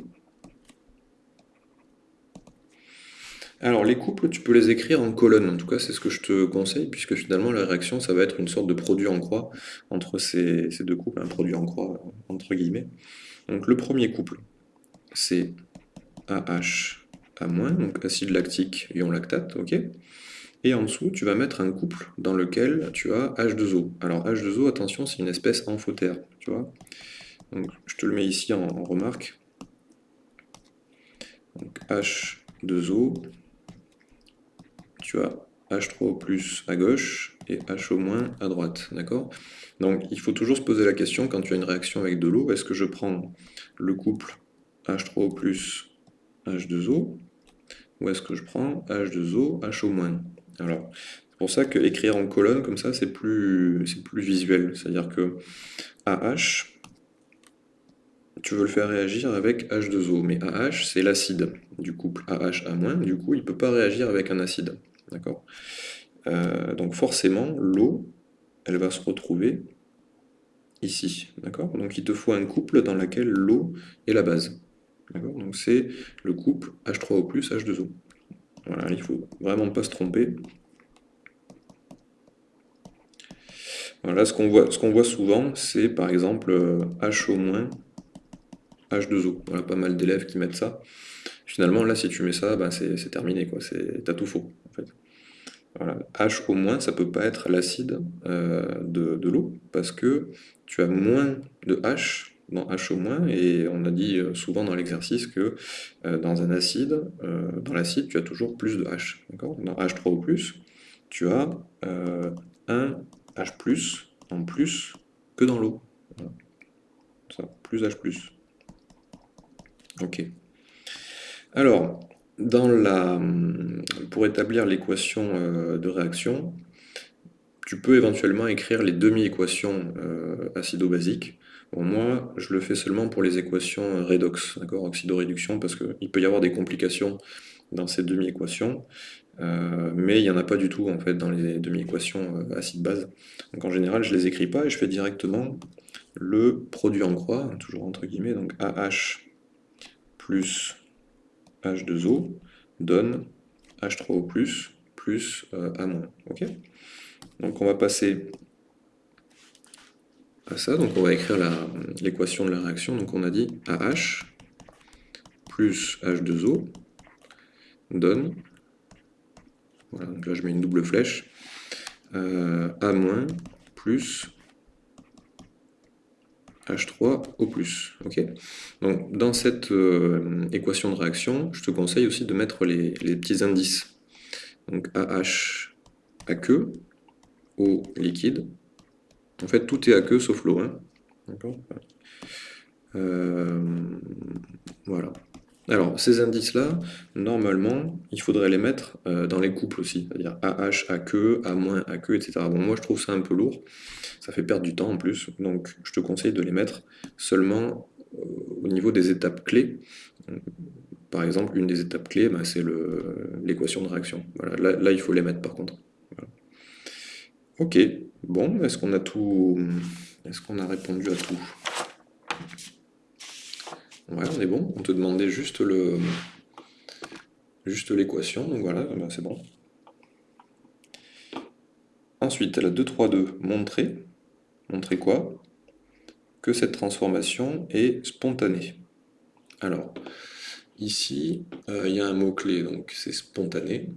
Alors, les couples, tu peux les écrire en colonne. En tout cas, c'est ce que je te conseille, puisque finalement, la réaction, ça va être une sorte de produit en croix entre ces, deux couples, un produit en croix, entre guillemets. Donc, le premier couple, c'est AH donc acide lactique, ion lactate, ok et en dessous, tu vas mettre un couple dans lequel tu as H2O. Alors H2O, attention, c'est une espèce amphotère, tu vois. Donc, je te le mets ici en, remarque. Donc, H2O, tu as H3O plus à gauche et moins à droite, d'accord? Donc il faut toujours se poser la question quand tu as une réaction avec de l'eau, est-ce que je prends le couple H3O plus H2O ou est-ce que je prends H2O, HO moins? Alors, c'est pour ça que écrire en colonne comme ça, c'est plus, visuel, c'est-à-dire que AH tu veux le faire réagir avec H2O, mais AH, c'est l'acide. Du couple AH du coup, il ne peut pas réagir avec un acide. D'accord euh, donc forcément, l'eau, elle va se retrouver ici, d'accord Donc il te faut un couple dans lequel l'eau est la base. Donc c'est le couple H3O+, H2O. Voilà, il faut vraiment pas se tromper. Voilà, ce qu'on voit, ce qu'on voit souvent, c'est par exemple HO-, H2O. Voilà, pas mal d'élèves qui mettent ça. Finalement, là, si tu mets ça, ben, c'est terminé, quoi. T'as tout faux. Voilà. H au moins, ça peut pas être l'acide euh, de, l'eau, parce que tu as moins de H dans H au moins, et on a dit euh, souvent dans l'exercice que euh, dans un acide, dans l'acide, tu as toujours plus de H. Dans H3 ou plus, tu as un H+, en plus que dans l'eau. Ça, plus H+. Ok. Alors, dans la, pour établir l'équation euh, de réaction, tu peux éventuellement écrire les demi-équations euh, acido-basiques. moi, je le fais seulement pour les équations redox, d'accord, oxydoréduction, parce qu'il peut y avoir des complications dans ces demi-équations, euh, mais il n'y en a pas du tout en fait dans les demi-équations acide-base. Donc en général, je ne les écris pas et je fais directement le produit en croix, toujours entre guillemets, donc AH plus H2O donne H3O+, plus euh, A-. Ok? Donc on va passer à ça, donc on va écrire l'équation de la réaction. Donc on a dit AH plus H2O donne, voilà, donc là je mets une double flèche, euh, A- plus H3 au plus. ok Donc, dans cette euh, équation de réaction, je te conseille aussi de mettre les, petits indices. Donc AH aqueux, eau liquide. En fait, tout est aqueux sauf l'eau. Hein. Euh, voilà. Alors, ces indices-là, normalement, il faudrait les mettre euh, dans les couples aussi, c'est-à-dire AH, AQ, A-, AQ, etc. Bon, moi, je trouve ça un peu lourd, ça fait perdre du temps en plus, donc je te conseille de les mettre seulement euh, au niveau des étapes clés. Par exemple, une des étapes clés, bah, c'est l'équation de réaction. Là, il faut les mettre par contre. Ok, bon, est-ce qu'on a tout... Est-ce qu'on a répondu à tout? Ouais, on est bon. On te demandait juste le juste l'équation, donc voilà, ben, c'est bon. Ensuite, la 2, 3, 2, montrer. Montrer quoi? Que cette transformation est spontanée. Alors, ici, euh, il y a un mot-clé, donc c'est spontané.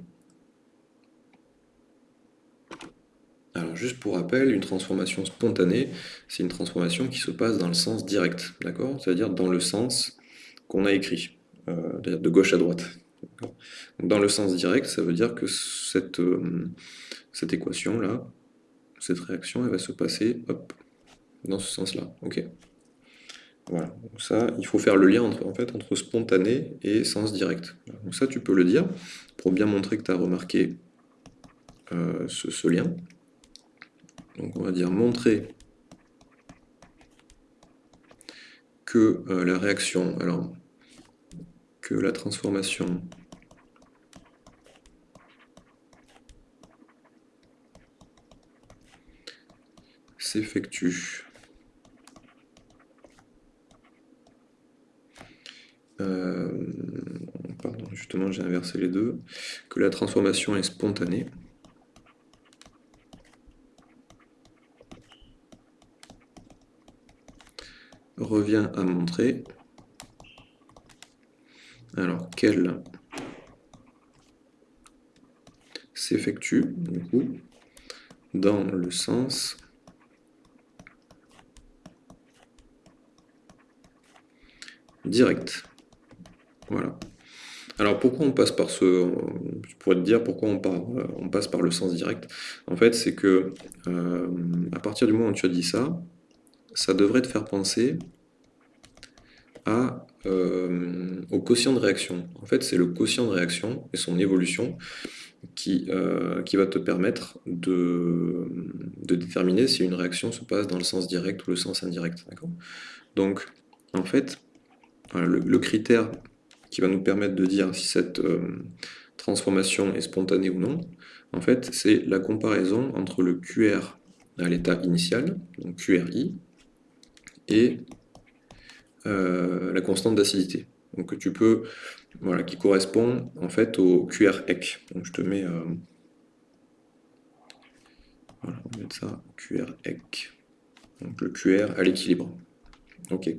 Alors juste pour rappel, une transformation spontanée, c'est une transformation qui se passe dans le sens direct, d'accord? C'est-à-dire dans le sens qu'on a écrit, euh, de gauche à droite. Dans le sens direct, ça veut dire que cette, euh, cette équation-là, cette réaction, elle va se passer hop, dans ce sens-là. Ok? Voilà, ça, il faut faire le lien entre, en fait, entre spontané et sens direct. Donc ça, tu peux le dire, pour bien montrer que tu as remarqué euh, ce lien. Donc on va dire montrer que euh, la réaction, alors que la transformation s'effectue euh, pardon, justement j'ai inversé les deux, que la transformation est spontanée. Revient à montrer alors qu'elle s'effectue du coup dans le sens direct. Voilà. Alors pourquoi on passe par ce... Je pourrais te dire pourquoi on, on passe par le sens direct? En fait, c'est que euh, à partir du moment où tu as dit ça, ça devrait te faire penser euh, au quotient de réaction. En fait, c'est le quotient de réaction et son évolution qui, euh, va te permettre de, déterminer si une réaction se passe dans le sens direct ou le sens indirect. Donc, en fait, le, critère qui va nous permettre de dire si cette, euh, transformation est spontanée ou non, en fait, c'est la comparaison entre le QR à l'état initial, donc QRI, et euh, la constante d'acidité. Donc tu peux, voilà, qui correspond en fait au QREC. Donc je te mets, euh, voilà, on ça, QREC. Donc le QR à l'équilibre. Ok.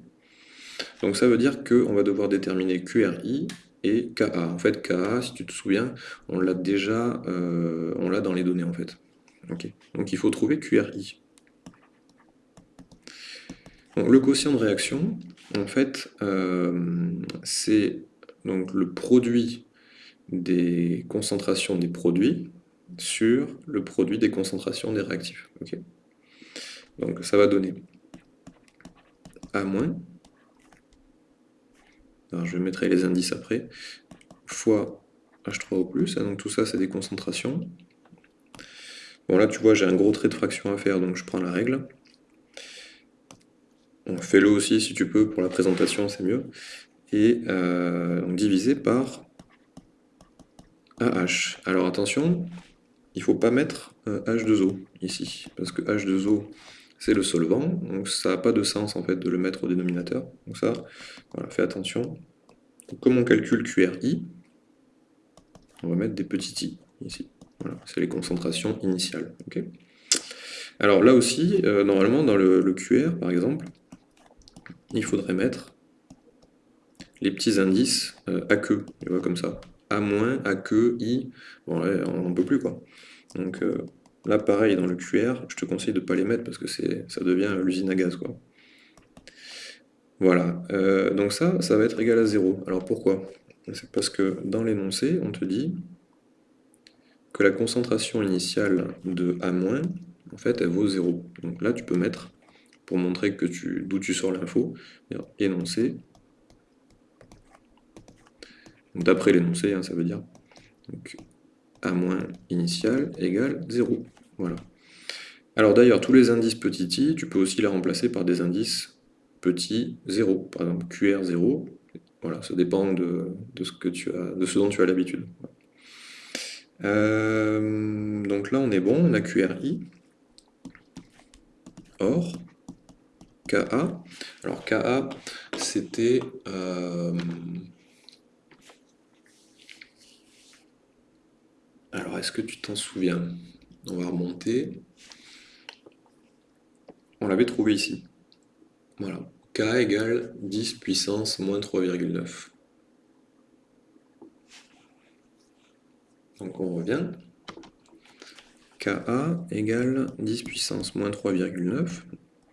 Donc ça veut dire qu'on va devoir déterminer QRI et KA. En fait, KA, si tu te souviens, on l'a déjà, euh, on l'a dans les données en fait. Ok. Donc il faut trouver QRI. Le quotient de réaction, en fait, euh, c'est donc le produit des concentrations des produits sur le produit des concentrations des réactifs. Donc ça va donner A-, alors je mettrai les indices après, fois H3O+, donc tout ça c'est des concentrations. Bon là tu vois j'ai un gros trait de fraction à faire, donc je prends la règle. Fais-le aussi si tu peux, pour la présentation c'est mieux. Et euh, divisé par AH. Alors attention, il ne faut pas mettre H2O euh, ici, parce que H2O c'est le solvant, donc ça n'a pas de sens en fait de le mettre au dénominateur. Donc ça, voilà, fais attention. comme on calcule QRI, on va mettre des petits i ici. Voilà, c'est les concentrations initiales. Alors là aussi, euh, normalement dans le, QR par exemple, il faudrait mettre les petits indices euh, à que, tu vois, comme ça. A moins, A que, I, bon là, on n'en peut plus quoi. Donc euh, Là, pareil, dans le QR, je te conseille de ne pas les mettre parce que ça devient l'usine à gaz. Voilà, euh, donc ça, ça va être égal à 0. Alors pourquoi? C'est parce que dans l'énoncé, on te dit que la concentration initiale de A-, en fait, elle vaut 0. Donc là, tu peux mettre, pour montrer que tu, d'où tu sors l'info, énoncé, d'après l'énoncé, hein, ça veut dire, donc, a moins initial égale 0. Voilà. Alors d'ailleurs, tous les indices petit i, tu peux aussi les remplacer par des indices petit 0. Par exemple, QR0, voilà, ça dépend de, ce, que tu as, de ce dont tu as l'habitude. Euh, donc là, on est bon, on a QRI. Or, KA. Alors KA, c'était... Euh, alors, est-ce que tu t'en souviens? On va remonter. On l'avait trouvé ici. Voilà. K égale 10 puissance moins 3,9. Donc on revient. Ka égale 10 puissance moins 3,9.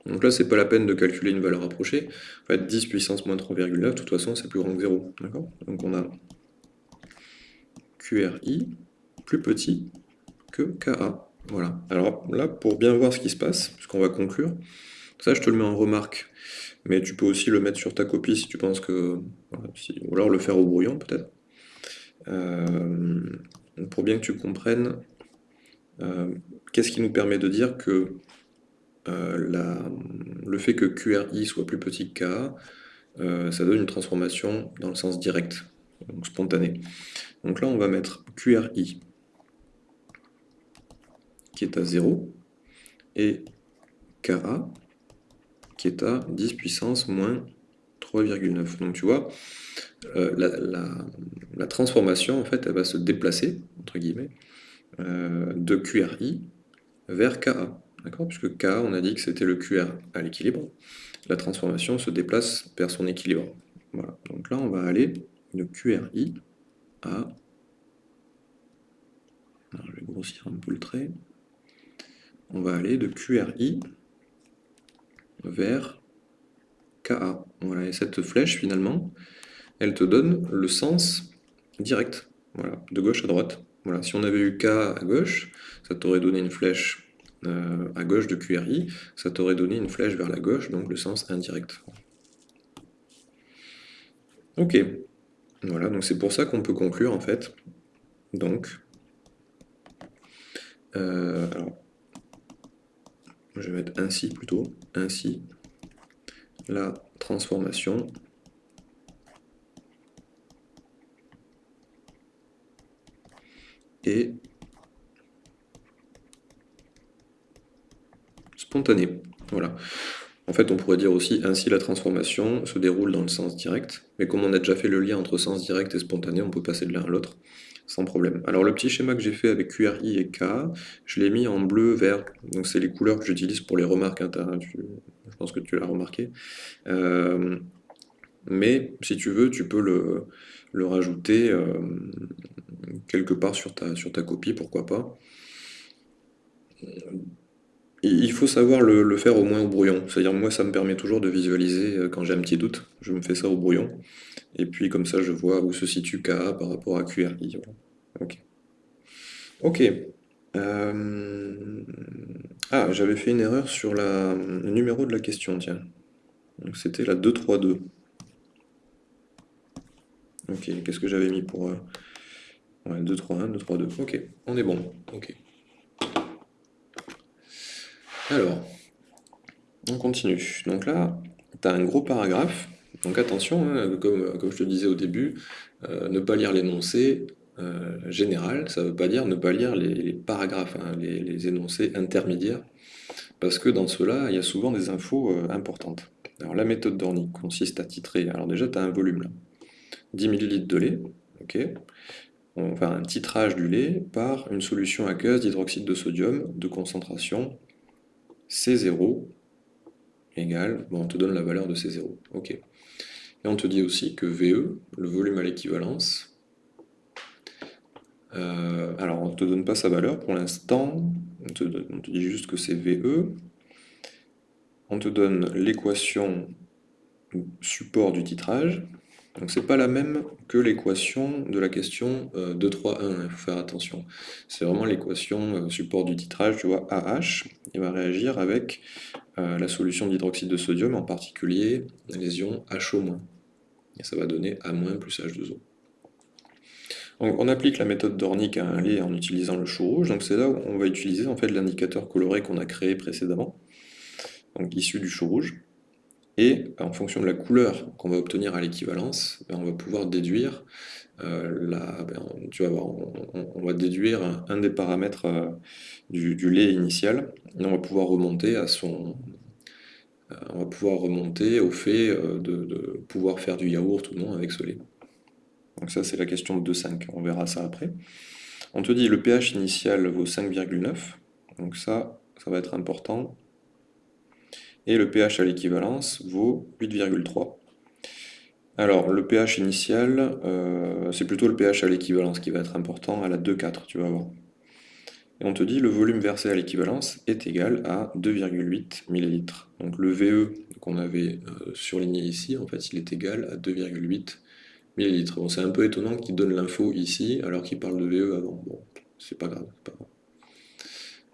Donc là, c'est pas la peine de calculer une valeur approchée. En fait, 10 puissance moins 3,9, de toute façon, c'est plus grand que 0. Donc on a QRI plus petit que KA. Voilà. Alors là, pour bien voir ce qui se passe, puisqu'on va conclure, ça je te le mets en remarque, mais tu peux aussi le mettre sur ta copie si tu penses que... ou alors le faire au brouillon peut-être. Euh, pour bien que tu comprennes, euh, qu'est-ce qui nous permet de dire que euh, le fait que QRI soit plus petit que KA, ça donne une transformation dans le sens direct, donc spontané. Donc là, on va mettre QRI qui est à 0, et Ka, qui est à 10 puissance moins 3,9. Donc tu vois, euh, la, transformation, en fait, elle va se déplacer, entre guillemets, euh, de QRI vers Ka. Puisque Ka, on a dit que c'était le QR à l'équilibre. La transformation se déplace vers son équilibre. Voilà. Donc là, on va aller de QRI à... Je vais grossir un peu le trait on va aller de QRI vers KA. Voilà, et cette flèche, finalement, elle te donne le sens direct, voilà, de gauche à droite. Voilà, si on avait eu K à gauche, ça t'aurait donné une flèche euh, à gauche de QRI, ça t'aurait donné une flèche vers la gauche, donc le sens indirect. Ok, voilà, donc c'est pour ça qu'on peut conclure, en fait, donc, euh, je vais mettre ainsi plutôt, ainsi, la transformation. Et Voilà. En fait, on pourrait dire aussi ainsi la transformation se déroule dans le sens direct, mais comme on a déjà fait le lien entre sens direct et spontané, on peut passer de l'un à l'autre sans problème. Alors le petit schéma que j'ai fait avec QRI et K, je l'ai mis en bleu, vert, donc c'est les couleurs que j'utilise pour les remarques, je pense que tu l'as remarqué. Euh, mais si tu veux, tu peux le, rajouter euh, quelque part sur ta copie, pourquoi pas. Il faut savoir le, faire au moins au brouillon. C'est-à-dire, moi, ça me permet toujours de visualiser euh, quand j'ai un petit doute. Je me fais ça au brouillon. Et puis, comme ça, je vois où se situe KA par rapport à QRI. Ok. Ok. Euh, ah, j'avais fait une erreur sur le numéro de la question, tiens. C'était la 232. Ok, qu'est-ce que j'avais mis pour... Euh, ouais, 231, 232. Ok, on est bon. Ok. Alors, on continue. Donc là, tu as un gros paragraphe. Donc attention, hein, comme, je te disais au début, euh, ne pas lire l'énoncé euh, général, ça ne veut pas dire ne pas lire les, paragraphes, hein, les, énoncés intermédiaires, parce que dans cela, il y a souvent des infos euh, importantes. Alors la méthode d'Ornick consiste à titrer, alors déjà tu as un volume là, 10 ml de lait, ok on va un titrage du lait par une solution aqueuse d'hydroxyde de sodium de concentration C0 égale, bon, on te donne la valeur de C0, ok. Et on te dit aussi que VE, le volume à l'équivalence, euh, alors on ne te donne pas sa valeur pour l'instant, on, te, dit juste que c'est VE, on te donne l'équation support du titrage, donc c'est pas la même que l'équation de la question 2, 3, 1, il faut faire attention. C'est vraiment l'équation euh, support du titrage, tu vois, AH, il va réagir avec euh, la solution d'hydroxyde de sodium, en particulier les ions HO-. Et ça va donner A- plus H2O. Donc on applique la méthode d'Ornick à un lait en utilisant le chou rouge, donc c'est là où on va utiliser en fait l'indicateur coloré qu'on a créé précédemment, donc issu du chou rouge. Et en fonction de la couleur qu'on va obtenir à l'équivalence, ben, on va pouvoir déduire euh, ben, on, va déduire un, des paramètres euh, du, lait initial, et on va pouvoir remonter à son, euh, on va pouvoir remonter au fait de, pouvoir faire du yaourt ou non avec ce lait. Donc ça c'est la question de 2,5, on verra ça après. On te dit le pH initial vaut 5,9, donc ça, ça va être important et le pH à l'équivalence vaut 8,3. Alors, le pH initial, euh, c'est plutôt le pH à l'équivalence qui va être important, à la 2,4, tu vas voir. Et on te dit le volume versé à l'équivalence est égal à 2,8 ml. Donc le VE qu'on avait euh, surligné ici, en fait, il est égal à 2,8 ml. Bon, c'est un peu étonnant qu'il donne l'info ici, alors qu'il parle de VE avant. Bon, c'est pas grave, pas grave.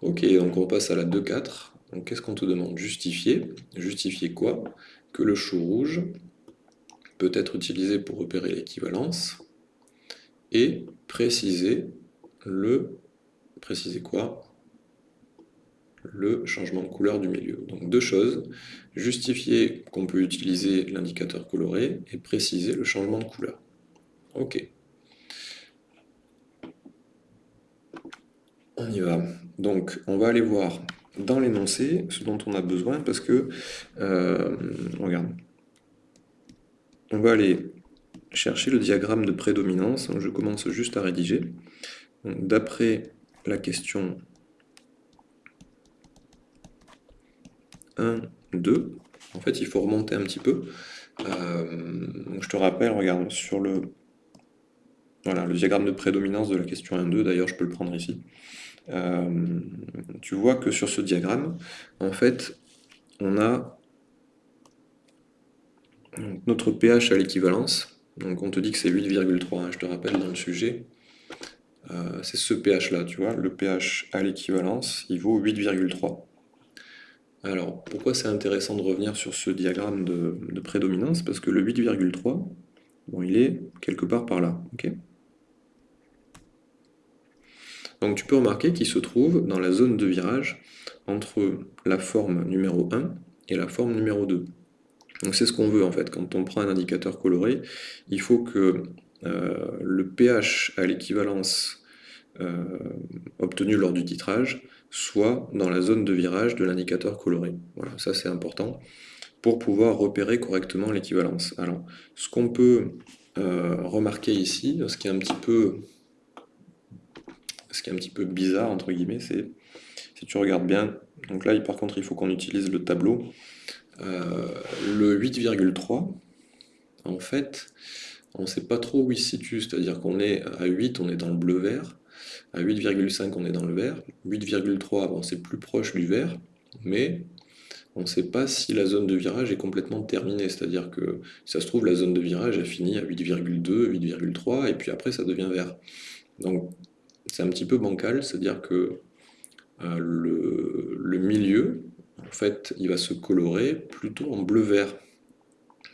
Ok, donc on passe à la 2,4. Donc qu'est-ce qu'on te demande? Justifier. Justifier quoi? Que le chou rouge peut être utilisé pour repérer l'équivalence et préciser le... Préciser quoi? Le changement de couleur du milieu. Donc deux choses, justifier qu'on peut utiliser l'indicateur coloré et préciser le changement de couleur. Ok. On y va. Donc on va aller voir dans l'énoncé ce dont on a besoin parce que, euh, regarde, on va aller chercher le diagramme de prédominance, je commence juste à rédiger. D'après la question 1, 2, en fait il faut remonter un petit peu. Euh, je te rappelle, regarde, sur le, voilà, le diagramme de prédominance de la question 1, 2, d'ailleurs je peux le prendre ici. Euh, tu vois que sur ce diagramme, en fait, on a notre pH à l'équivalence. Donc on te dit que c'est 8,3, hein, je te rappelle dans le sujet. Euh, c'est ce pH là, tu vois, le pH à l'équivalence, il vaut 8,3. Alors, pourquoi c'est intéressant de revenir sur ce diagramme de, de prédominance? Parce que le 8,3, bon, il est quelque part par là, ok? Donc tu peux remarquer qu'il se trouve dans la zone de virage entre la forme numéro 1 et la forme numéro 2. Donc c'est ce qu'on veut en fait, quand on prend un indicateur coloré, il faut que euh, le pH à l'équivalence euh, obtenu lors du titrage, soit dans la zone de virage de l'indicateur coloré. Voilà, ça c'est important pour pouvoir repérer correctement l'équivalence. Alors, ce qu'on peut euh, remarquer ici, ce qui est un petit peu ce qui est un petit peu bizarre, entre guillemets, c'est, si tu regardes bien, donc là, par contre, il faut qu'on utilise le tableau, euh, le 8,3, en fait, on ne sait pas trop où il se situe, c'est-à-dire qu'on est à 8, on est dans le bleu-vert, à 8,5, on est dans le vert, 8,3, bon, c'est plus proche du vert, mais on ne sait pas si la zone de virage est complètement terminée, c'est-à-dire que ça se trouve la zone de virage a fini à 8,2, 8,3 et puis après ça devient vert. Donc c'est un petit peu bancal, c'est-à-dire que euh, le, milieu, en fait, il va se colorer plutôt en bleu-vert.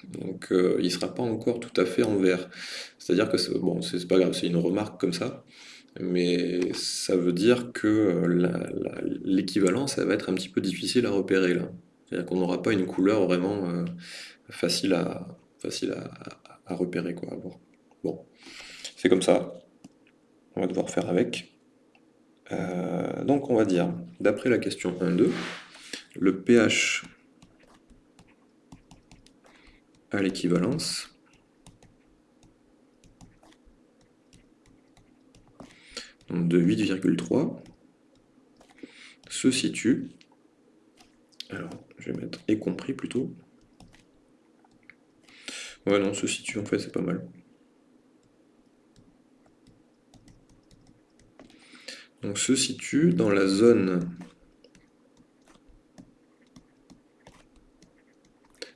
Donc euh, il ne sera pas encore tout à fait en vert. C'est-à-dire que, bon, c'est pas grave, c'est une remarque comme ça, mais ça veut dire que euh, l'équivalence, ça va être un petit peu difficile à repérer là. C'est-à-dire qu'on n'aura pas une couleur vraiment facile, à, facile à, repérer. Quoi, Bon, c'est comme ça. Va devoir faire avec. Euh, donc on va dire, d'après la question 1-2, le pH à l'équivalence de 8,3 se situe, alors je vais mettre « et compris » plutôt. Ouais, non, se situe, en fait, c'est pas mal. Donc, se situe dans la zone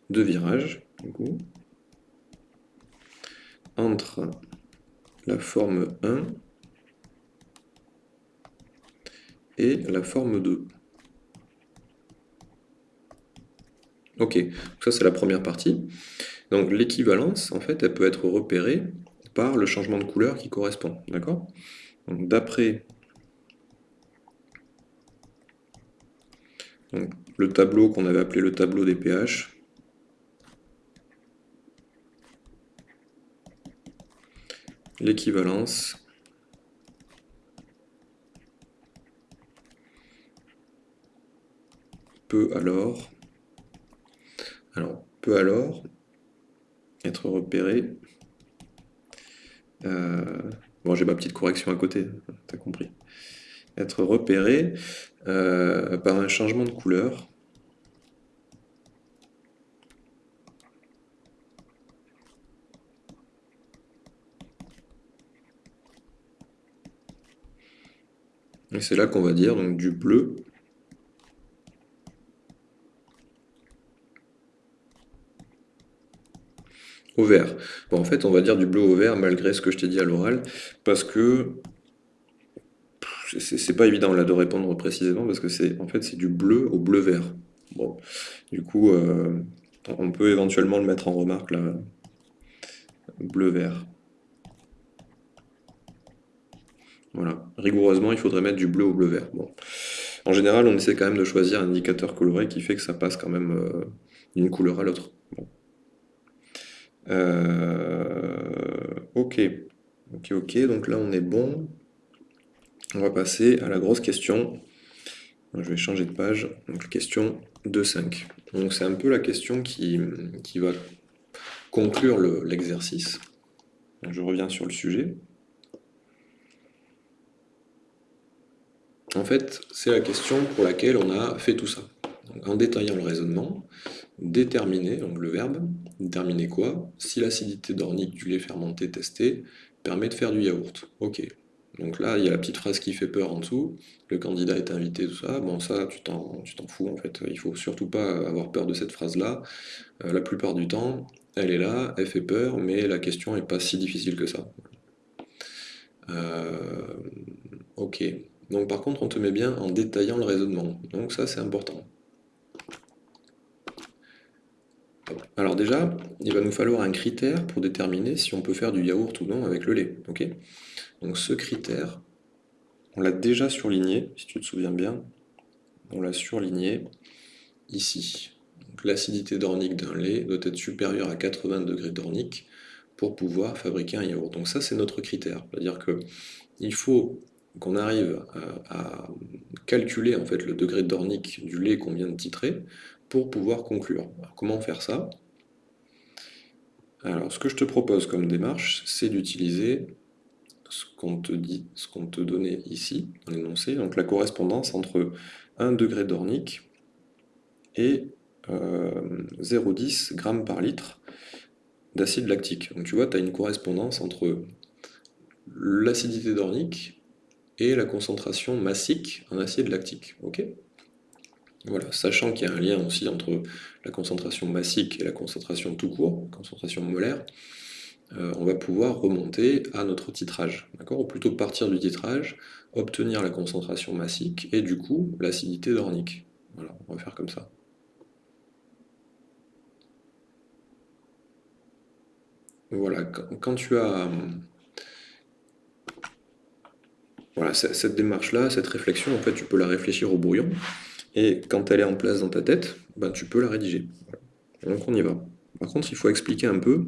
de virage, entre la forme 1 et la forme 2. Ok, ça c'est la première partie. Donc l'équivalence, en fait, elle peut être repérée par le changement de couleur qui correspond. D'accord? Donc le tableau qu'on avait appelé le tableau des pH, l'équivalence peut alors alors, peut alors être repéré. Euh, bon, j'ai ma petite correction à côté, t'as compris. Être repéré euh, par un changement de couleur. Et c'est là qu'on va dire donc du bleu au vert. En fait, on va dire du bleu au vert malgré ce que je t'ai dit à l'oral, parce que c'est pas évident là de répondre précisément, parce que c'est en fait c'est du bleu au bleu vert. Du coup, euh, on peut éventuellement le mettre en remarque là, bleu vert. Voilà, rigoureusement, il faudrait mettre du bleu au bleu vert. En général, on essaie quand même de choisir un indicateur coloré qui fait que ça passe quand même euh, d'une couleur à l'autre. Euh, ok, ok, ok, donc là on est bon. On va passer à la grosse question. Je vais changer de page. Question 2.5. Donc c'est un peu la question qui, qui va conclure l'exercice. je reviens sur le sujet. En fait, c'est la question pour laquelle on a fait tout ça. en détaillant le raisonnement, déterminer, donc le verbe, déterminer quoi? Si l'acidité d'ornique du lait fermenté testé permet de faire du yaourt. Ok. Donc là, il y a la petite phrase qui fait peur en dessous, le candidat est invité, tout ça. Bon, ça, tu t'en fous en fait. Il faut surtout pas avoir peur de cette phrase-là. Euh, la plupart du temps, elle est là, elle fait peur, mais la question n'est pas si difficile que ça. Euh, ok. Donc par contre, on te met bien en détaillant le raisonnement. Donc ça, c'est important. Alors déjà, il va nous falloir un critère pour déterminer si on peut faire du yaourt ou non avec le lait. ok? Donc ce critère, on l'a déjà surligné, si tu te souviens bien. On l'a surligné ici. L'acidité d'ornique d'un lait doit être supérieure à 80 degrés d'ornique pour pouvoir fabriquer un yaourt. Donc ça, c'est notre critère. C'est-à-dire qu'il faut qu'on arrive à, calculer en fait le degré d'ornique du lait qu'on vient de titrer pour pouvoir conclure. comment faire ça? Alors, ce que je te propose comme démarche, c'est d'utiliser ce qu'on te dit, ce qu'on te donnait ici, dans l'énoncé, donc la correspondance entre 1 degré d'ornique et 0,10 g par litre d'acide lactique. Donc tu vois, tu as une correspondance entre l'acidité d'ornique et la concentration massique en acide lactique. ok? Voilà, sachant qu'il y a un lien aussi entre la concentration massique et la concentration tout court, concentration molaire, euh, on va pouvoir remonter à notre titrage, d'accord? Ou plutôt partir du titrage, obtenir la concentration massique et du coup l'acidité d'ornique. Voilà, on va faire comme ça. Voilà, quand, tu as... Voilà, cette démarche-là, cette réflexion, en fait, tu peux la réfléchir au brouillon, et quand elle est en place dans ta tête, ben, tu peux la rédiger. Donc on y va. Par contre, il faut expliquer un peu.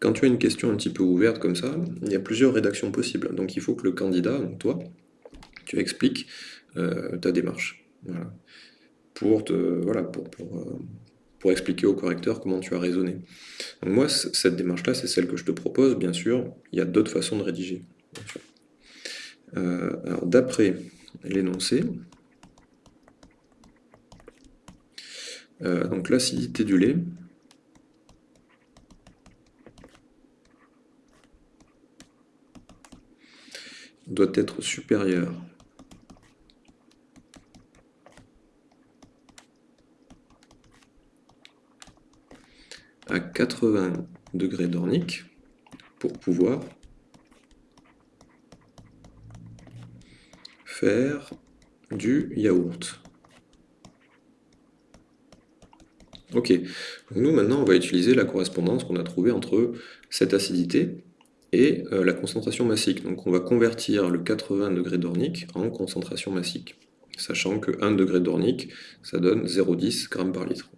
Quand tu as une question un petit peu ouverte comme ça, il y a plusieurs rédactions possibles. Donc il faut que le candidat, donc toi, tu expliques euh, ta démarche. Pour, te, voilà, pour, pour, euh, pour expliquer au correcteur comment tu as raisonné. Donc moi, cette démarche-là, c'est celle que je te propose, bien sûr. Il y a d'autres façons de rédiger. Euh, alors, d'après l'énoncé, euh, donc l'acidité du lait, doit être supérieure à 80 degrés d'ornique pour pouvoir faire du yaourt. Ok, nous maintenant on va utiliser la correspondance qu'on a trouvée entre cette acidité et euh, la concentration massique. Donc on va convertir le 80 degrés d'ornique en concentration massique, sachant que 1 degré d'ornique, ça donne 0,10 g par litre.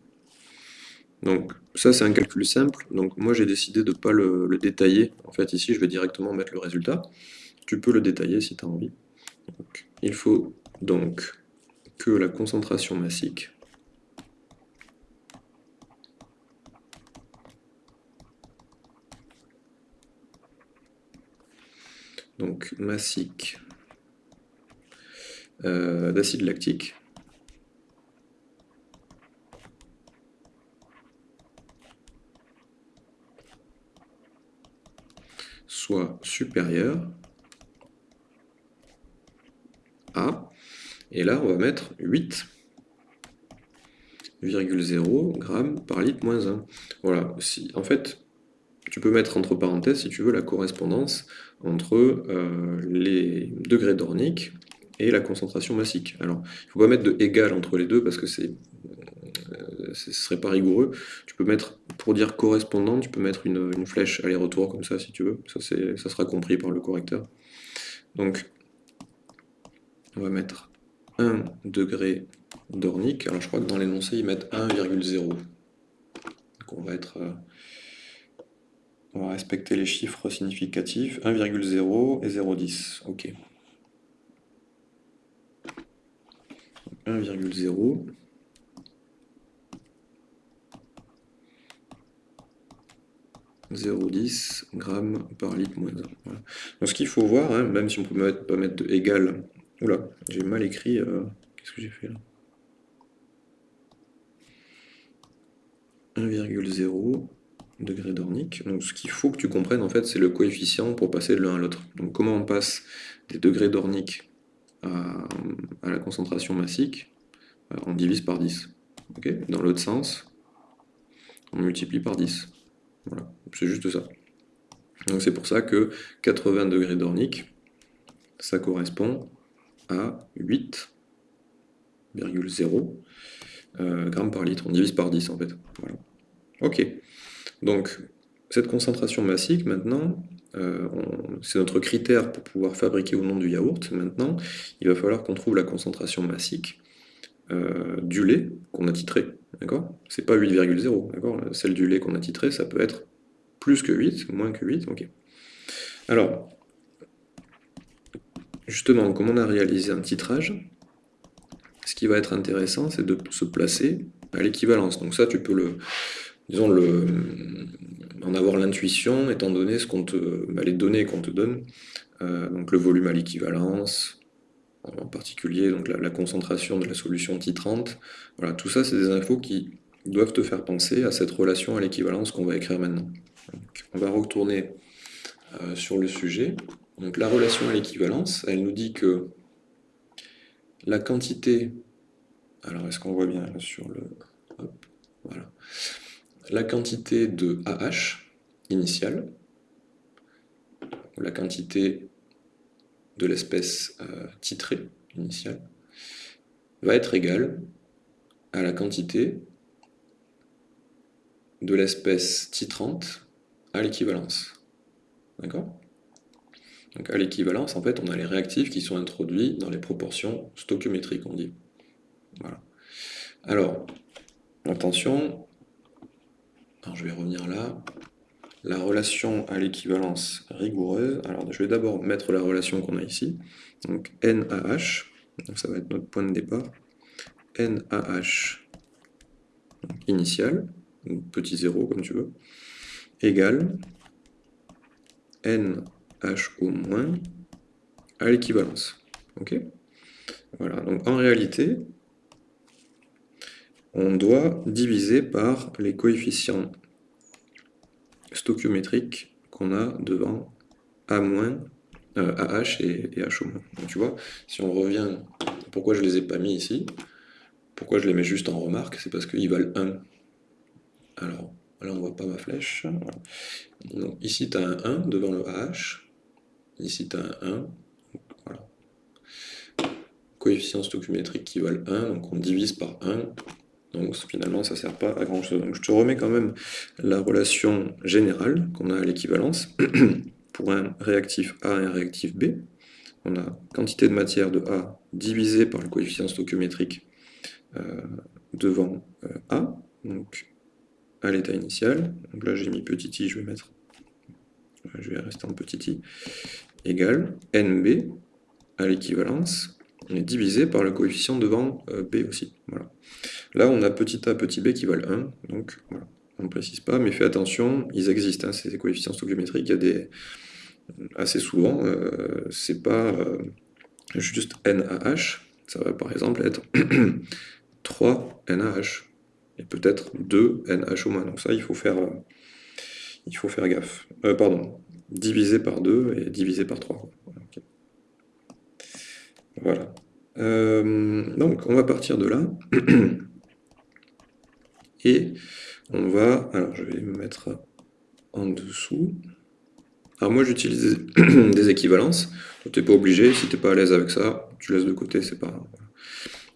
Donc ça c'est un calcul simple, donc moi j'ai décidé de ne pas le, détailler, en fait ici je vais directement mettre le résultat, tu peux le détailler si tu as envie. il faut donc que la concentration massique donc massique euh, d'acide lactique soit supérieur à, et là on va mettre 8,0 g par litre moins 1. Voilà, si, en fait, tu peux mettre entre parenthèses, si tu veux, la correspondance entre euh, les degrés d'ornique et la concentration massique. Alors, il ne faut pas mettre de égal entre les deux parce que c'est ce serait pas rigoureux. Tu peux mettre, pour dire correspondant, tu peux mettre une, flèche aller-retour comme ça si tu veux. Ça, ça sera compris par le correcteur. Donc, on va mettre 1 degré d'ornique. Alors je crois que dans l'énoncé, ils mettent 1,0. Donc on va être... Euh, on va respecter les chiffres significatifs. 1,0 et 0,10. Ok. 1,0 0,10 g par litre moins 1. Donc ce qu'il faut voir, hein, même si on peut pas mettre de égal... Oula, j'ai mal écrit... Euh, qu'est-ce que j'ai fait là? 1,0 degré d'ornique. Donc ce qu'il faut que tu comprennes, en fait, c'est le coefficient pour passer de l'un à l'autre. Donc comment on passe des degrés d'ornique à, la concentration massique On divise par 10. Dans l'autre sens, on multiplie par 10. Voilà, c'est juste ça. Donc c'est pour ça que 80 degrés d'ornique, ça correspond à 8,0 euh, grammes par litre. On divise par 10 en fait. Ok. Donc cette concentration massique, maintenant, euh, c'est notre critère pour pouvoir fabriquer ou non du yaourt. Maintenant, il va falloir qu'on trouve la concentration massique euh, du lait qu'on a titré. D'accord? C'est pas 8,0, d'accord? Celle du lait qu'on a titré, ça peut être plus que 8, moins que 8, ok. Alors, justement, comme on a réalisé un titrage, ce qui va être intéressant, c'est de se placer à l'équivalence. Donc ça, tu peux le, disons, en avoir l'intuition, étant donné ce qu'on te, bah, les données qu'on te donne, euh, donc le volume à l'équivalence, en particulier donc la, concentration de la solution titrante. Voilà, tout ça, c'est des infos qui doivent te faire penser à cette relation à l'équivalence qu'on va écrire maintenant. on va retourner euh, sur le sujet. Donc la relation à l'équivalence, elle nous dit que la quantité, alors est-ce qu'on voit bien sur le, voilà, la quantité de AH initiale, la quantité de l'espèce euh, titrée initiale, va être égale à la quantité de l'espèce titrante à l'équivalence. D'accord? Donc à l'équivalence, en fait, on a les réactifs qui sont introduits dans les proportions stoichiométriques, on dit. Voilà. Alors, attention, je vais revenir là, la relation à l'équivalence rigoureuse, alors je vais d'abord mettre la relation qu'on a ici, donc NaH, donc ça va être notre point de départ, NaH initial, petit 0 comme tu veux, égale NHO- à l'équivalence. Ok? Voilà, donc en réalité, on doit diviser par les coefficients stoichiométriques qu'on a devant A-, euh, AH et, et Donc tu vois, si on revient, pourquoi je ne les ai pas mis ici? Pourquoi je les mets juste en remarque? C'est parce qu'ils valent 1. Alors, là on ne voit pas ma flèche. Donc, ici tu as un 1 devant le AH, ici tu as un 1, voilà. Coefficients stoichiométriques qui valent 1, donc on divise par 1, donc finalement, ça ne sert pas à grand chose. Donc je te remets quand même la relation générale qu'on a à l'équivalence [clears throat] pour un réactif A et un réactif B. On a quantité de matière de A divisé par le coefficient stoichiométrique euh, devant euh, A, donc à l'état initial. Donc là j'ai mis petit i, je vais mettre, je vais rester en petit i, égale NB à l'équivalence est divisé par le coefficient devant euh, b aussi. Voilà. Là, on a petit a, petit b qui valent 1, donc voilà. on ne précise pas, mais fais attention, ils existent, hein, ces coefficients stoichiométriques, il y a des... assez souvent, euh, c'est pas euh, juste NaH, ça va par exemple être [clears throat] 3 NaH, et peut-être 2 NH au moins, donc ça, il faut faire, il faut faire gaffe. pardon, divisé par 2 et divisé par 3. Voilà. Euh, donc, on va partir de là. [clears throat] Et on va... Alors, je vais me mettre en dessous. Alors moi, j'utilise des [clears throat] équivalences. Tu n'es pas obligé. Si tu n'es pas à l'aise avec ça, tu laisses de côté, c'est pas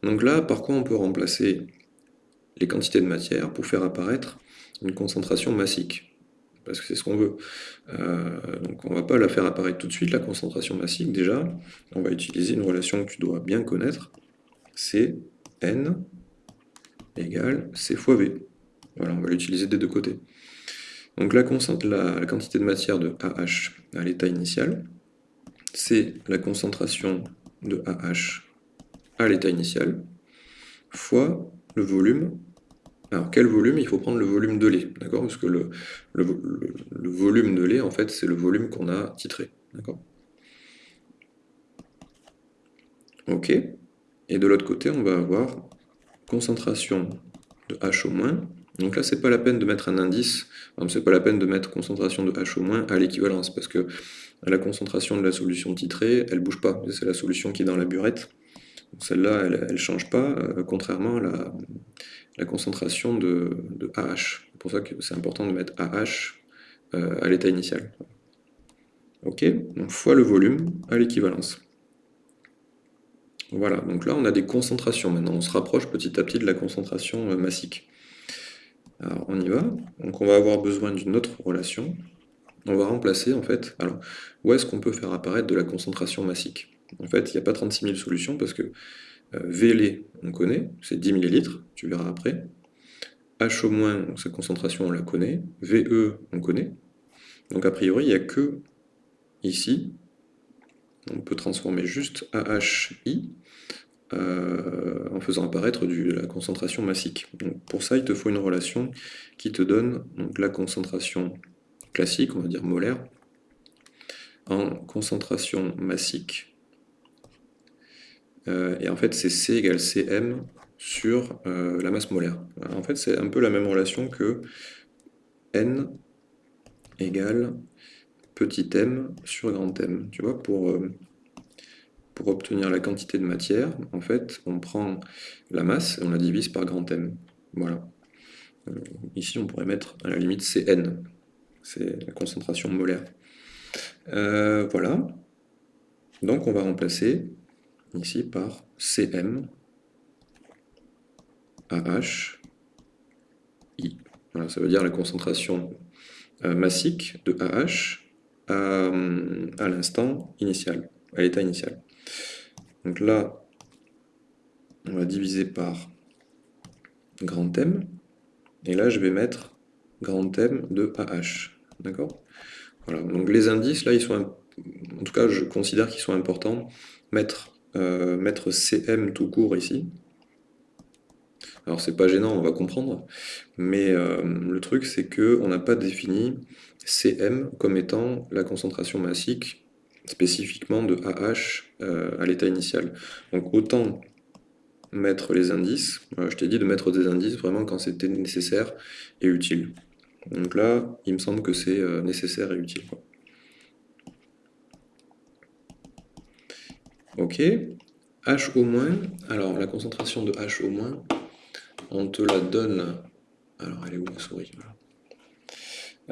Donc là, par quoi on peut remplacer les quantités de matière pour faire apparaître une concentration massique? Parce que c'est ce qu'on veut. Euh, donc on ne va pas la faire apparaître tout de suite, la concentration massique déjà. On va utiliser une relation que tu dois bien connaître. C'est N égale C fois V. Voilà, on va l'utiliser des deux côtés. Donc la, la, quantité de matière de AH à l'état initial, c'est la concentration de AH à l'état initial, fois le volume alors, quel volume? Il faut prendre le volume de lait, d'accord? Parce que le, volume de lait, en fait, c'est le volume qu'on a titré, d'accord? Ok. Et de l'autre côté, on va avoir concentration de H au moins. Donc là, c'est pas la peine de mettre un indice, c'est pas la peine de mettre concentration de H au moins à l'équivalence, parce que la concentration de la solution titrée, elle bouge pas. C'est la solution qui est dans la burette. Celle-là, elle ne change pas, euh, contrairement à la, concentration de, AH. C'est pour ça que c'est important de mettre AH à l'état initial. Ok, donc fois le volume à l'équivalence. Voilà, donc là on a des concentrations maintenant, on se rapproche petit à petit de la concentration euh, massique. Alors on y va, donc on va avoir besoin d'une autre relation. On va remplacer en fait, alors où est-ce qu'on peut faire apparaître de la concentration massique? En fait, il n'y a pas 36 000 solutions parce que euh, VL, on connaît, c'est 10 ml, tu verras après. H au sa concentration, on la connaît. VE, on connaît. Donc a priori, il n'y a que ici on peut transformer juste AHI euh, en faisant apparaître la concentration massique. Pour ça, il te faut une relation qui te donne la concentration classique, on va dire molaire, en concentration massique. Euh, et en fait, c'est C égale Cm sur euh, la masse molaire. En fait, c'est un peu la même relation que N égale petit m sur grand M. Tu vois, pour, euh, pour obtenir la quantité de matière, en fait, on prend la masse et on la divise par grand M. Voilà. Ici, on pourrait mettre à la limite Cn. C'est la concentration molaire. Voilà. Donc, on va remplacer ici par Cm AH I. Voilà, ça veut dire la concentration massique de AH à, l'instant initial, à l'état initial. Donc là, on va diviser par grand M, et là je vais mettre grand M de AH. D'accord? Voilà, donc les indices, là, ils sont, en tout cas, je considère qu'ils sont importants. Mettre, euh, mettre CM tout court ici. Alors c'est pas gênant, on va comprendre, mais euh, le truc c'est que on n'a pas défini Cm comme étant la concentration massique spécifiquement de AH à l'état initial. Donc autant mettre les indices, je t'ai dit de mettre des indices vraiment quand c'était nécessaire et utile. Donc là, il me semble que c'est nécessaire et utile. Ok, H au moins, alors la concentration de H au moins, on te la donne, alors elle est où la souris?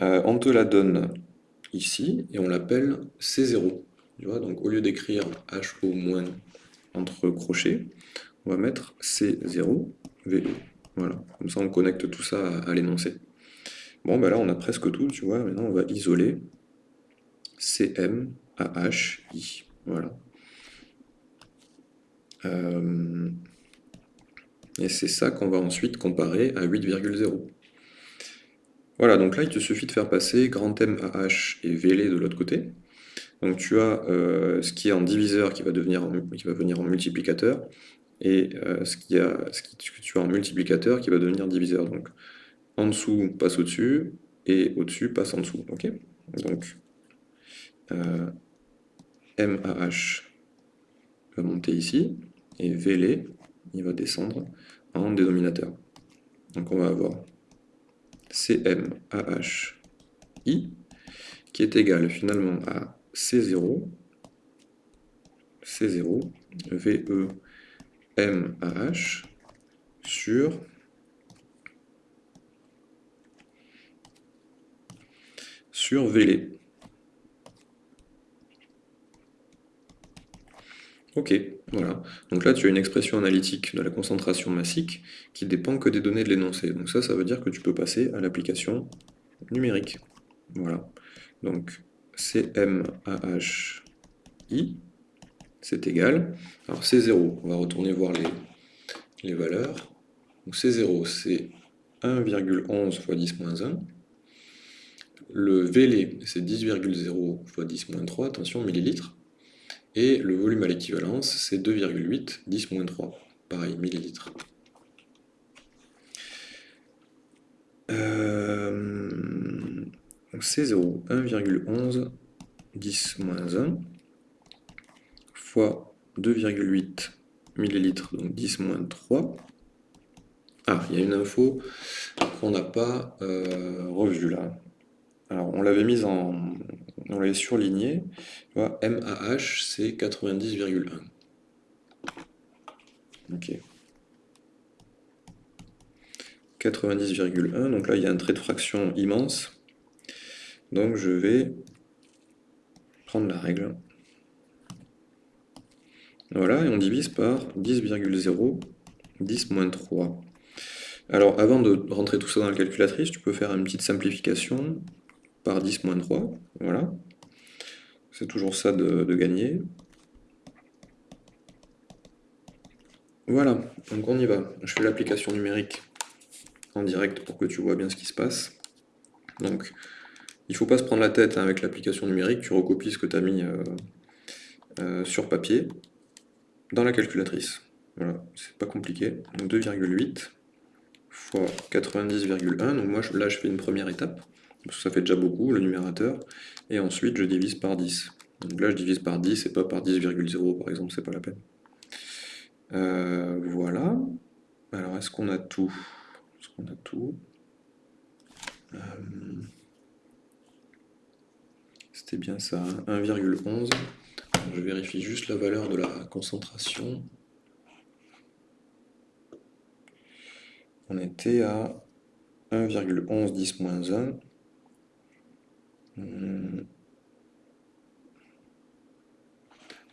Euh, on te la donne ici, et on l'appelle C0. Tu vois, donc au lieu d'écrire HO- moins entre crochets, on va mettre C0, VE. Voilà, comme ça on connecte tout ça à, l'énoncé. Bon, ben là on a presque tout, tu vois, maintenant on va isoler CM, AH, I. Voilà. Euh, et c'est ça qu'on va ensuite comparer à 8,0. Voilà, donc là, il te suffit de faire passer grand M AH et VL de l'autre côté. Donc tu as euh, ce qui est en diviseur qui va, devenir qui va venir en multiplicateur, et euh, ce, qui a, ce que tu as en multiplicateur qui va devenir diviseur. Donc en dessous passe au-dessus, et au-dessus passe en dessous. ok? Donc euh, MAH va monter ici, et VL, il va descendre en dénominateur. Donc on va avoir CMAHI, qui est égal finalement à C0, C0, VE, MAH, sur sur VL. Ok, voilà. Donc là, tu as une expression analytique de la concentration massique qui dépend que des données de l'énoncé. Donc ça, ça veut dire que tu peux passer à l'application numérique. Voilà. Donc CMAHI, c'est égal. Alors C0, on va retourner voir les, valeurs. Donc C0, c'est 1,11 fois 10 moins 1. Le VL, c'est 10,0 fois 10 moins 3, attention, millilitres. Et le volume à l'équivalence, c'est 2,8, 10 moins 3, pareil, millilitres. Euh, c'est 0, 1,11, 10 moins 1, fois 2,8 millilitres, donc 10 moins 3. Ah, il y a une info qu'on n'a pas euh, revue là. Alors, on l'avait mise en, on l'avait surligné, MAH c'est 90,1. Ok. 90,1, donc là il y a un trait de fraction immense. Donc je vais prendre la règle. Voilà, et on divise par 10,0, 10 moins 3. Alors avant de rentrer tout ça dans la calculatrice, tu peux faire une petite simplification par 10 moins 3, voilà. C'est toujours ça de, gagner. Voilà, donc on y va. Je fais l'application numérique en direct pour que tu vois bien ce qui se passe. Donc, il ne faut pas se prendre la tête hein, avec l'application numérique, tu recopies ce que tu as mis, euh, euh, sur papier dans la calculatrice. Voilà, c'est pas compliqué. 2,8 fois 90,1, donc moi là je fais une première étape, ça fait déjà beaucoup, le numérateur, et ensuite je divise par 10. Donc là je divise par 10 et pas par 10,0 par exemple, c'est pas la peine. Euh, voilà. Alors est-ce qu'on a tout? Est-ce qu'on a tout? Euh, C'était bien ça, 1,11. Hein. Je vérifie juste la valeur de la concentration. On était à 1,11 10 1.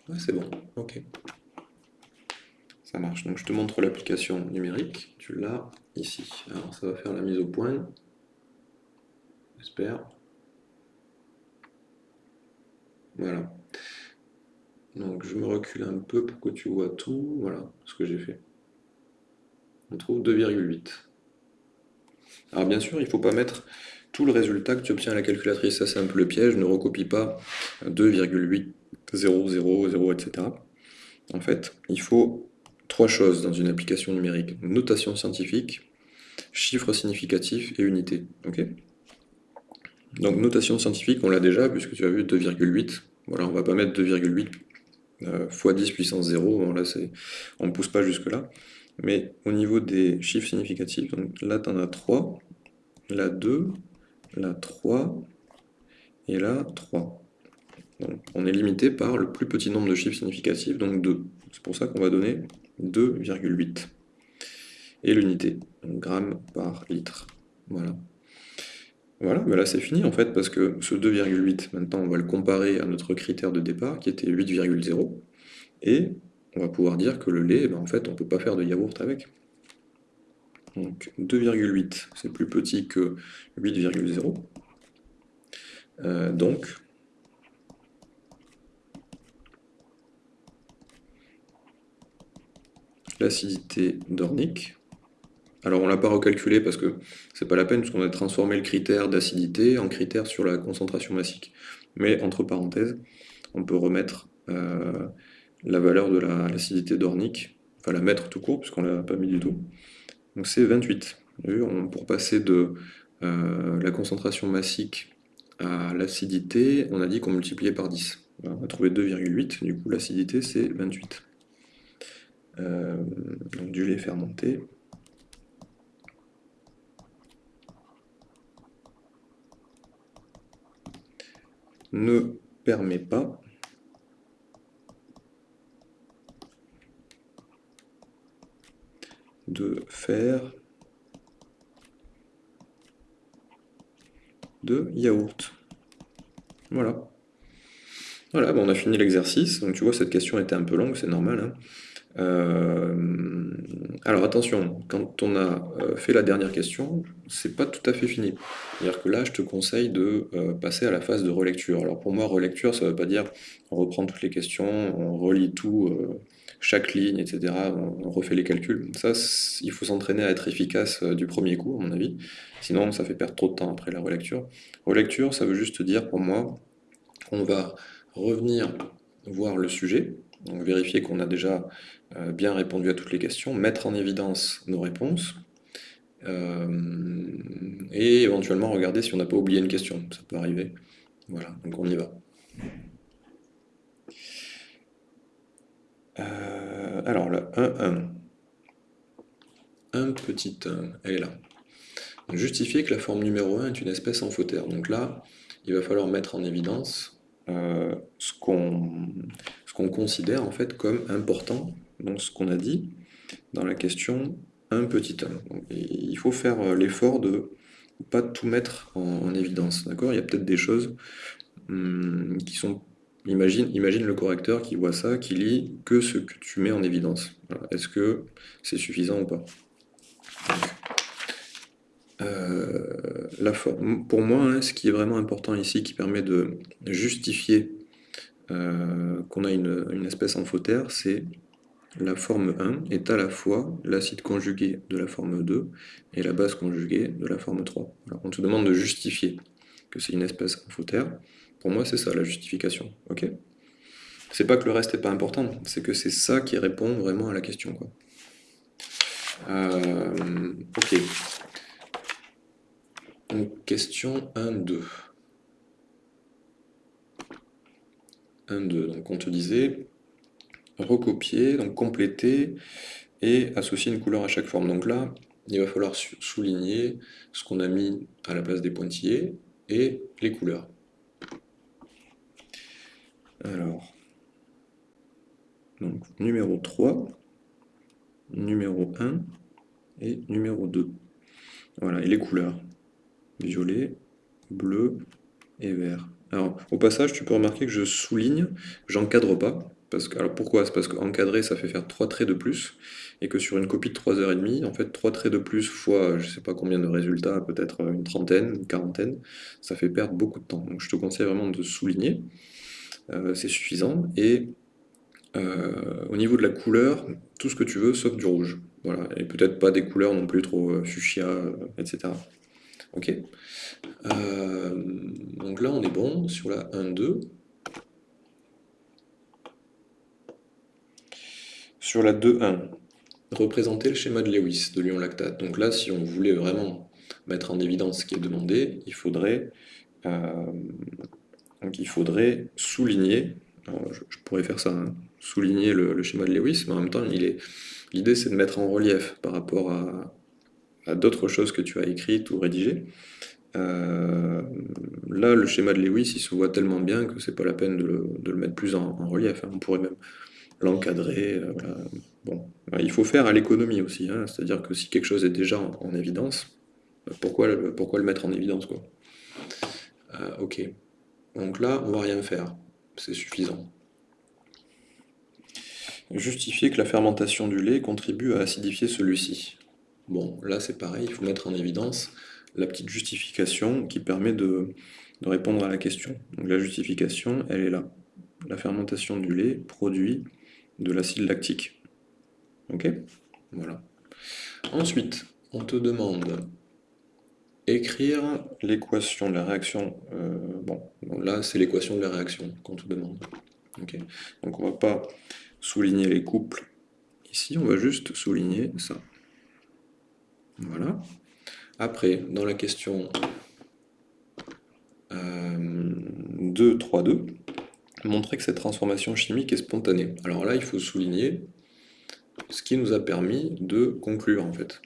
Ouais, c'est bon, ok. Ça marche. Donc je te montre l'application numérique. Tu l'as ici. Alors ça va faire la mise au point. J'espère. Voilà. Donc je me recule un peu pour que tu vois tout. Voilà ce que j'ai fait. On trouve 2,8. Alors bien sûr, il faut pas mettre tout le résultat que tu obtiens à la calculatrice. Ça c'est un peu le piège. Ne recopie pas 2,8, 0, 0, 0, etc. En fait, il faut trois choses dans une application numérique. Notation scientifique, chiffres significatifs et unité. Ok? Donc notation scientifique, on l'a déjà, puisque tu as vu 2,8. Voilà, on va pas mettre 2,8 euh, fois 10 puissance 0, là, on ne pousse pas jusque là. Mais au niveau des chiffres significatifs, donc là tu en as 3, là 2, là 3, et là 3. Donc, on est limité par le plus petit nombre de chiffres significatifs, donc 2. C'est pour ça qu'on va donner 2,8. Et l'unité, grammes par litre. Voilà. Voilà, mais là c'est fini en fait, parce que ce 2,8, maintenant on va le comparer à notre critère de départ, qui était 8,0, et on va pouvoir dire que le lait, ben, en fait on ne peut pas faire de yaourt avec. Donc 2,8, c'est plus petit que 8,0. Euh, donc l'acidité dornique. Alors on ne l'a pas recalculé parce que c'est pas la peine puisqu'on a transformé le critère d'acidité en critère sur la concentration massique. Mais entre parenthèses, on peut remettre euh, la valeur de l'acidité dornique, enfin la mettre tout court puisqu'on ne l'a pas mis du tout. Donc c'est 28. pour passer de euh, la concentration massique à l'acidité, on a dit qu'on multipliait par 10. On a trouvé 2,8, du coup l'acidité c'est 28. Euh, donc du lait fermenté. ne permet pas de faire de yaourt. Voilà. Voilà, on a fini l'exercice. Donc tu vois, cette question était un peu longue, c'est normal. Hein. Euh, alors attention, quand on a euh, fait la dernière question, c'est pas tout à fait fini. C'est-à-dire que là, je te conseille de euh, passer à la phase de relecture. Alors pour moi, relecture, ça veut pas dire on reprend toutes les questions, on relit tout, chaque ligne, etc. On, refait les calculs. Ça, il faut s'entraîner à être efficace du premier coup, à mon avis. Sinon, ça fait perdre trop de temps après la relecture. Relecture, ça veut juste dire pour moi, on va revenir voir le sujet, vérifier qu'on a déjà euh, bien répondu à toutes les questions, mettre en évidence nos réponses, euh, et éventuellement regarder si on n'a pas oublié une question, ça peut arriver. Voilà, donc on y va. Euh, alors le 1, 1. Un petit 1, elle est là. Justifier que la forme numéro 1 est une espèce amphotère. Donc là, il va falloir mettre en évidence ce qu'on considère en fait comme important donc ce qu'on a dit dans la question un petit homme. il faut faire euh, l'effort de pas tout mettre en, évidence, Il y a peut-être des choses hum, qui sont... Imagine, imagine le correcteur qui voit ça, qui lit que ce que tu mets en évidence. Est-ce que c'est suffisant ou pas? Euh, la forme. Pour moi, hein, ce qui est vraiment important ici, qui permet de justifier euh, qu'on a une, une espèce amphotère, c'est la forme 1 est à la fois l'acide conjugué de la forme 2 et la base conjuguée de la forme 3. on te demande de justifier que c'est une espèce amphotère. Pour moi, c'est ça la justification. ok? C'est pas que le reste n'est pas important, c'est que c'est ça qui répond vraiment à la question. Euh, ok. Donc, question 1, 2. 1, 2. Donc on te disait recopier, donc compléter et associer une couleur à chaque forme. Donc là, il va falloir souligner ce qu'on a mis à la place des pointillés et les couleurs. Alors, donc numéro 3, numéro 1 et numéro 2. Voilà, et les couleurs. Violet, bleu et vert. Alors, au passage, tu peux remarquer que je souligne, j'encadre pas. Parce que, alors pourquoi? C'est parce qu'encadrer, ça fait faire 3 traits de plus, et que sur une copie de 3h30, en fait, 3 traits de plus fois, je sais pas combien de résultats, peut-être une trentaine, une quarantaine, ça fait perdre beaucoup de temps. Donc je te conseille vraiment de souligner, c'est suffisant, et euh, au niveau de la couleur, tout ce que tu veux, sauf du rouge. Voilà, et peut-être pas des couleurs non plus trop euh, fuchsia, etc. Ok Donc là, on est bon sur la 1-2. Sur la 2.1, représenter le schéma de Lewis de l'ion lactate. Donc là, si on voulait vraiment mettre en évidence ce qui est demandé, il faudrait, euh, donc il faudrait souligner, je, pourrais faire ça, hein, souligner le, schéma de Lewis, mais en même temps, l'idée c'est de mettre en relief par rapport à, d'autres choses que tu as écrites ou rédigées. Euh, là, le schéma de Lewis, il se voit tellement bien que c'est pas la peine de le, mettre plus en, relief. Hein. On pourrait même l'encadrer. Euh, bon. Il faut faire à l'économie aussi, hein. c'est-à-dire que si quelque chose est déjà en, évidence, euh, pourquoi le, pourquoi le mettre en évidence quoi? Euh, Ok, donc là, on va rien faire, c'est suffisant. Justifier que la fermentation du lait contribue à acidifier celui-ci. Bon, là c'est pareil, il faut mettre en évidence la petite justification qui permet de, de répondre à la question. Donc la justification, elle est là. La fermentation du lait produit de l'acide lactique. Ok? Voilà. Ensuite, on te demande écrire l'équation de la réaction. Euh, bon, là, c'est l'équation de la réaction qu'on te demande. Donc, on va pas souligner les couples ici, on va juste souligner ça. Voilà. Après, dans la question euh, 2, 3, 2, montrer que cette transformation chimique est spontanée. Alors là, il faut souligner ce qui nous a permis de conclure en fait.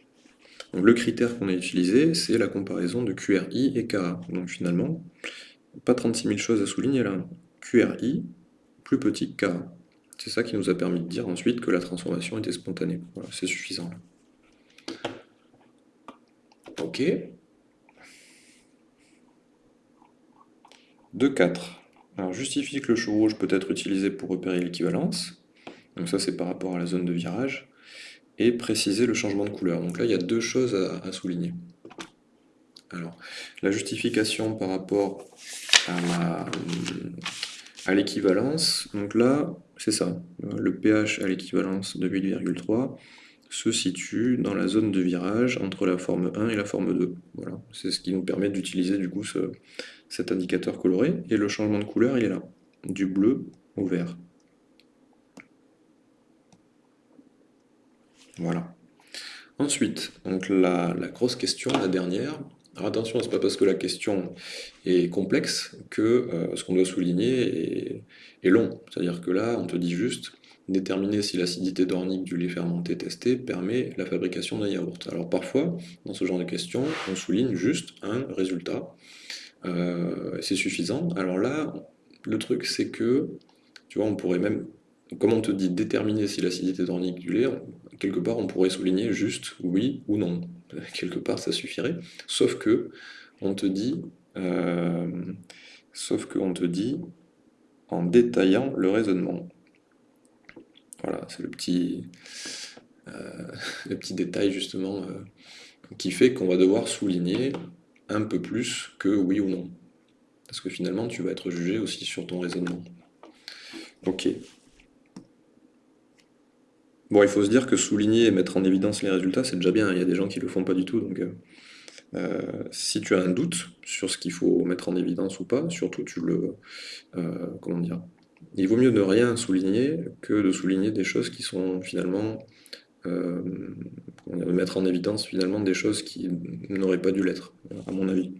Le critère qu'on a utilisé, c'est la comparaison de QRI et Ka. Donc finalement, pas 36 000 choses à souligner là. QRI plus petit que Ka. C'est ça qui nous a permis de dire ensuite que la transformation était spontanée. Voilà, c'est suffisant. Ok. 2.4. Alors justifie que le chou rouge peut être utilisé pour repérer l'équivalence, donc ça c'est par rapport à la zone de virage, et préciser le changement de couleur. Donc là il y a deux choses à, souligner. Alors, la justification par rapport à l'équivalence, donc là c'est ça, le pH à l'équivalence de 8,3 se situe dans la zone de virage entre la forme 1 et la forme 2. Voilà, c'est ce qui nous permet d'utiliser du coup ce, cet indicateur coloré, et le changement de couleur il est là, du bleu au vert. Voilà. Ensuite, donc la, grosse question, la dernière, alors attention, c'est pas parce que la question est complexe que euh, ce qu'on doit souligner est, est long. C'est-à-dire que là, on te dit juste déterminer si l'acidité dornique du lait fermenté testé permet la fabrication d'un yaourt. Alors parfois, dans ce genre de questions, on souligne juste un résultat, euh, c'est suffisant. Alors là, le truc c'est que, tu vois, on pourrait même, comme on te dit déterminer si l'acidité dornique du lait, quelque part on pourrait souligner juste oui ou non. [laughs] Quelque part ça suffirait. Sauf que on te dit, euh, sauf que on te dit en détaillant le raisonnement. Voilà, c'est le petit, euh, [laughs] le petit détail justement qui fait qu'on va devoir souligner un peu plus que oui ou non. Parce que finalement, tu vas être jugé aussi sur ton raisonnement. Ok. Bon, il faut se dire que souligner et mettre en évidence les résultats, c'est déjà bien. Il y a des gens qui le font pas du tout. Donc, euh, euh, si tu as un doute sur ce qu'il faut mettre en évidence ou pas, surtout tu le, euh, comment dire, il vaut mieux ne rien souligner que de souligner des choses qui sont finalement... Mettre en évidence finalement des choses qui n'auraient pas dû l'être, à mon avis.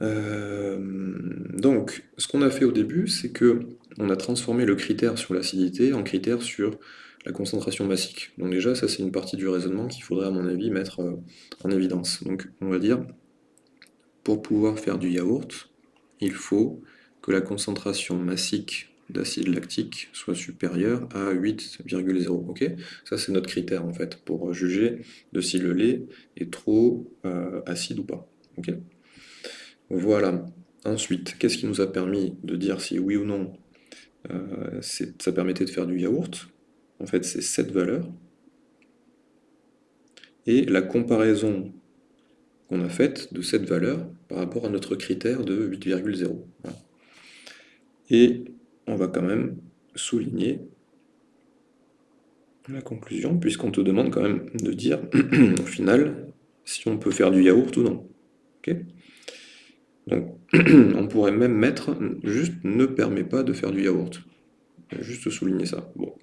Donc, ce qu'on a fait au début, c'est que on a transformé le critère sur l'acidité en critère sur la concentration massique. Donc déjà, ça c'est une partie du raisonnement qu'il faudrait à mon avis mettre euh, en évidence. Donc on va dire, pour pouvoir faire du yaourt, il faut que la concentration massique d'acide lactique soit supérieure à 8,0. Ok? Ça c'est notre critère en fait, pour juger de si le lait est trop euh, acide ou pas. Voilà. Ensuite, qu'est-ce qui nous a permis de dire si oui ou non euh, ça permettait de faire du yaourt? En fait, c'est cette valeur. Et la comparaison qu'on a faite de cette valeur par rapport à notre critère de 8,0. Et on va quand même souligner la conclusion, puisqu'on te demande quand même de dire, [clears throat] au final, si on peut faire du yaourt ou non. Donc, [clears throat] on pourrait même mettre, juste ne permet pas de faire du yaourt. Juste souligner ça. Bon,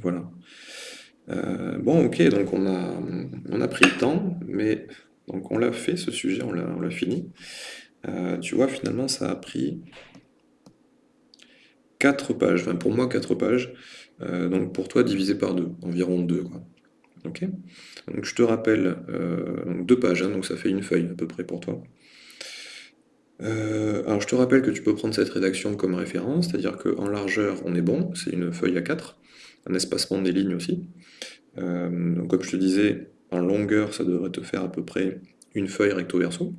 voilà. Euh, bon, ok, donc on a, pris le temps, mais donc on l'a fait ce sujet, on l'a fini. Euh, tu vois, finalement, ça a pris 4 pages, enfin pour moi 4 pages, euh, donc pour toi divisé par 2, environ 2. Quoi. Ok Donc je te rappelle, donc 2 pages, hein, donc ça fait une feuille à peu près pour toi. Alors je te rappelle que tu peux prendre cette rédaction comme référence, c'est-à-dire qu'en largeur on est bon, c'est une feuille à 4, un espacement des lignes aussi. Euh, donc comme je te disais, en longueur ça devrait te faire à peu près une feuille recto-verso.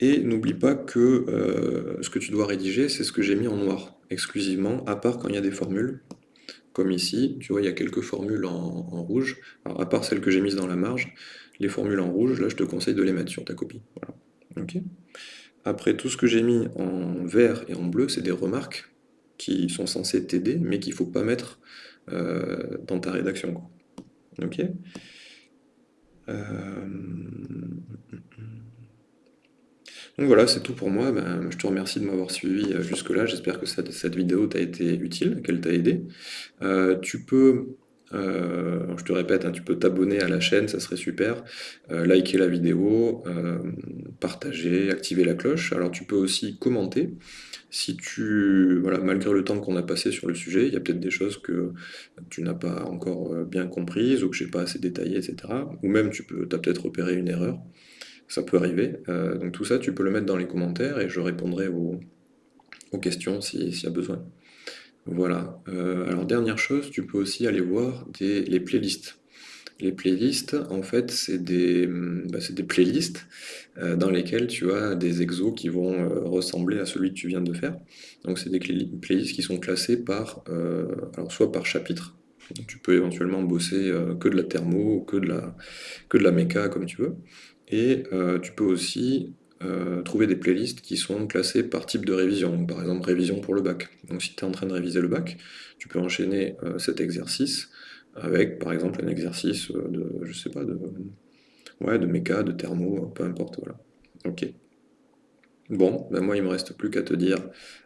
Et n'oublie pas que euh, ce que tu dois rédiger, c'est ce que j'ai mis en noir, exclusivement, à part quand il y a des formules, comme ici, tu vois, il y a quelques formules en, rouge, alors, à part celles que j'ai mises dans la marge, les formules en rouge, là je te conseille de les mettre sur ta copie. Voilà. Après, tout ce que j'ai mis en vert et en bleu, c'est des remarques qui sont censées t'aider, mais qu'il ne faut pas mettre euh, dans ta rédaction. Euh, Donc voilà, c'est tout pour moi. Ben, je te remercie de m'avoir suivi euh, jusque-là. J'espère que cette vidéo t'a été utile, qu'elle t'a aidé. tu peux euh, je te répète, hein, tu peux t'abonner à la chaîne, ça serait super, euh, liker la vidéo, euh, partager, activer la cloche. Alors tu peux aussi commenter. Si tu, voilà, malgré le temps qu'on a passé sur le sujet, il y a peut-être des choses que tu n'as pas encore bien comprises ou que je n'ai pas assez détaillé, etc. Ou même tu peux, as peut-être repéré une erreur. Ça peut arriver. donc tout ça, tu peux le mettre dans les commentaires et je répondrai aux, questions s'il y a besoin. Voilà. Euh, alors dernière chose, tu peux aussi aller voir les playlists. Les playlists, en fait, c'est des, bah, des playlists euh, dans lesquelles tu as des exos qui vont euh, ressembler à celui que tu viens de faire. Donc c'est des playlists qui sont classés par, soit par chapitre, tu peux éventuellement bosser que de la thermo, que de la, que de la méca, comme tu veux. Et tu peux aussi euh, trouver des playlists qui sont classées par type de révision, par exemple révision pour le bac. Donc si tu es en train de réviser le bac, tu peux enchaîner euh, cet exercice avec par exemple un exercice de, je sais pas, de, ouais, de méca, de thermo, peu importe, voilà. Ok. Bon, ben moi il me reste plus qu'à te dire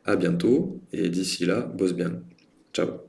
à bientôt, et d'ici là, bosse bien. Ciao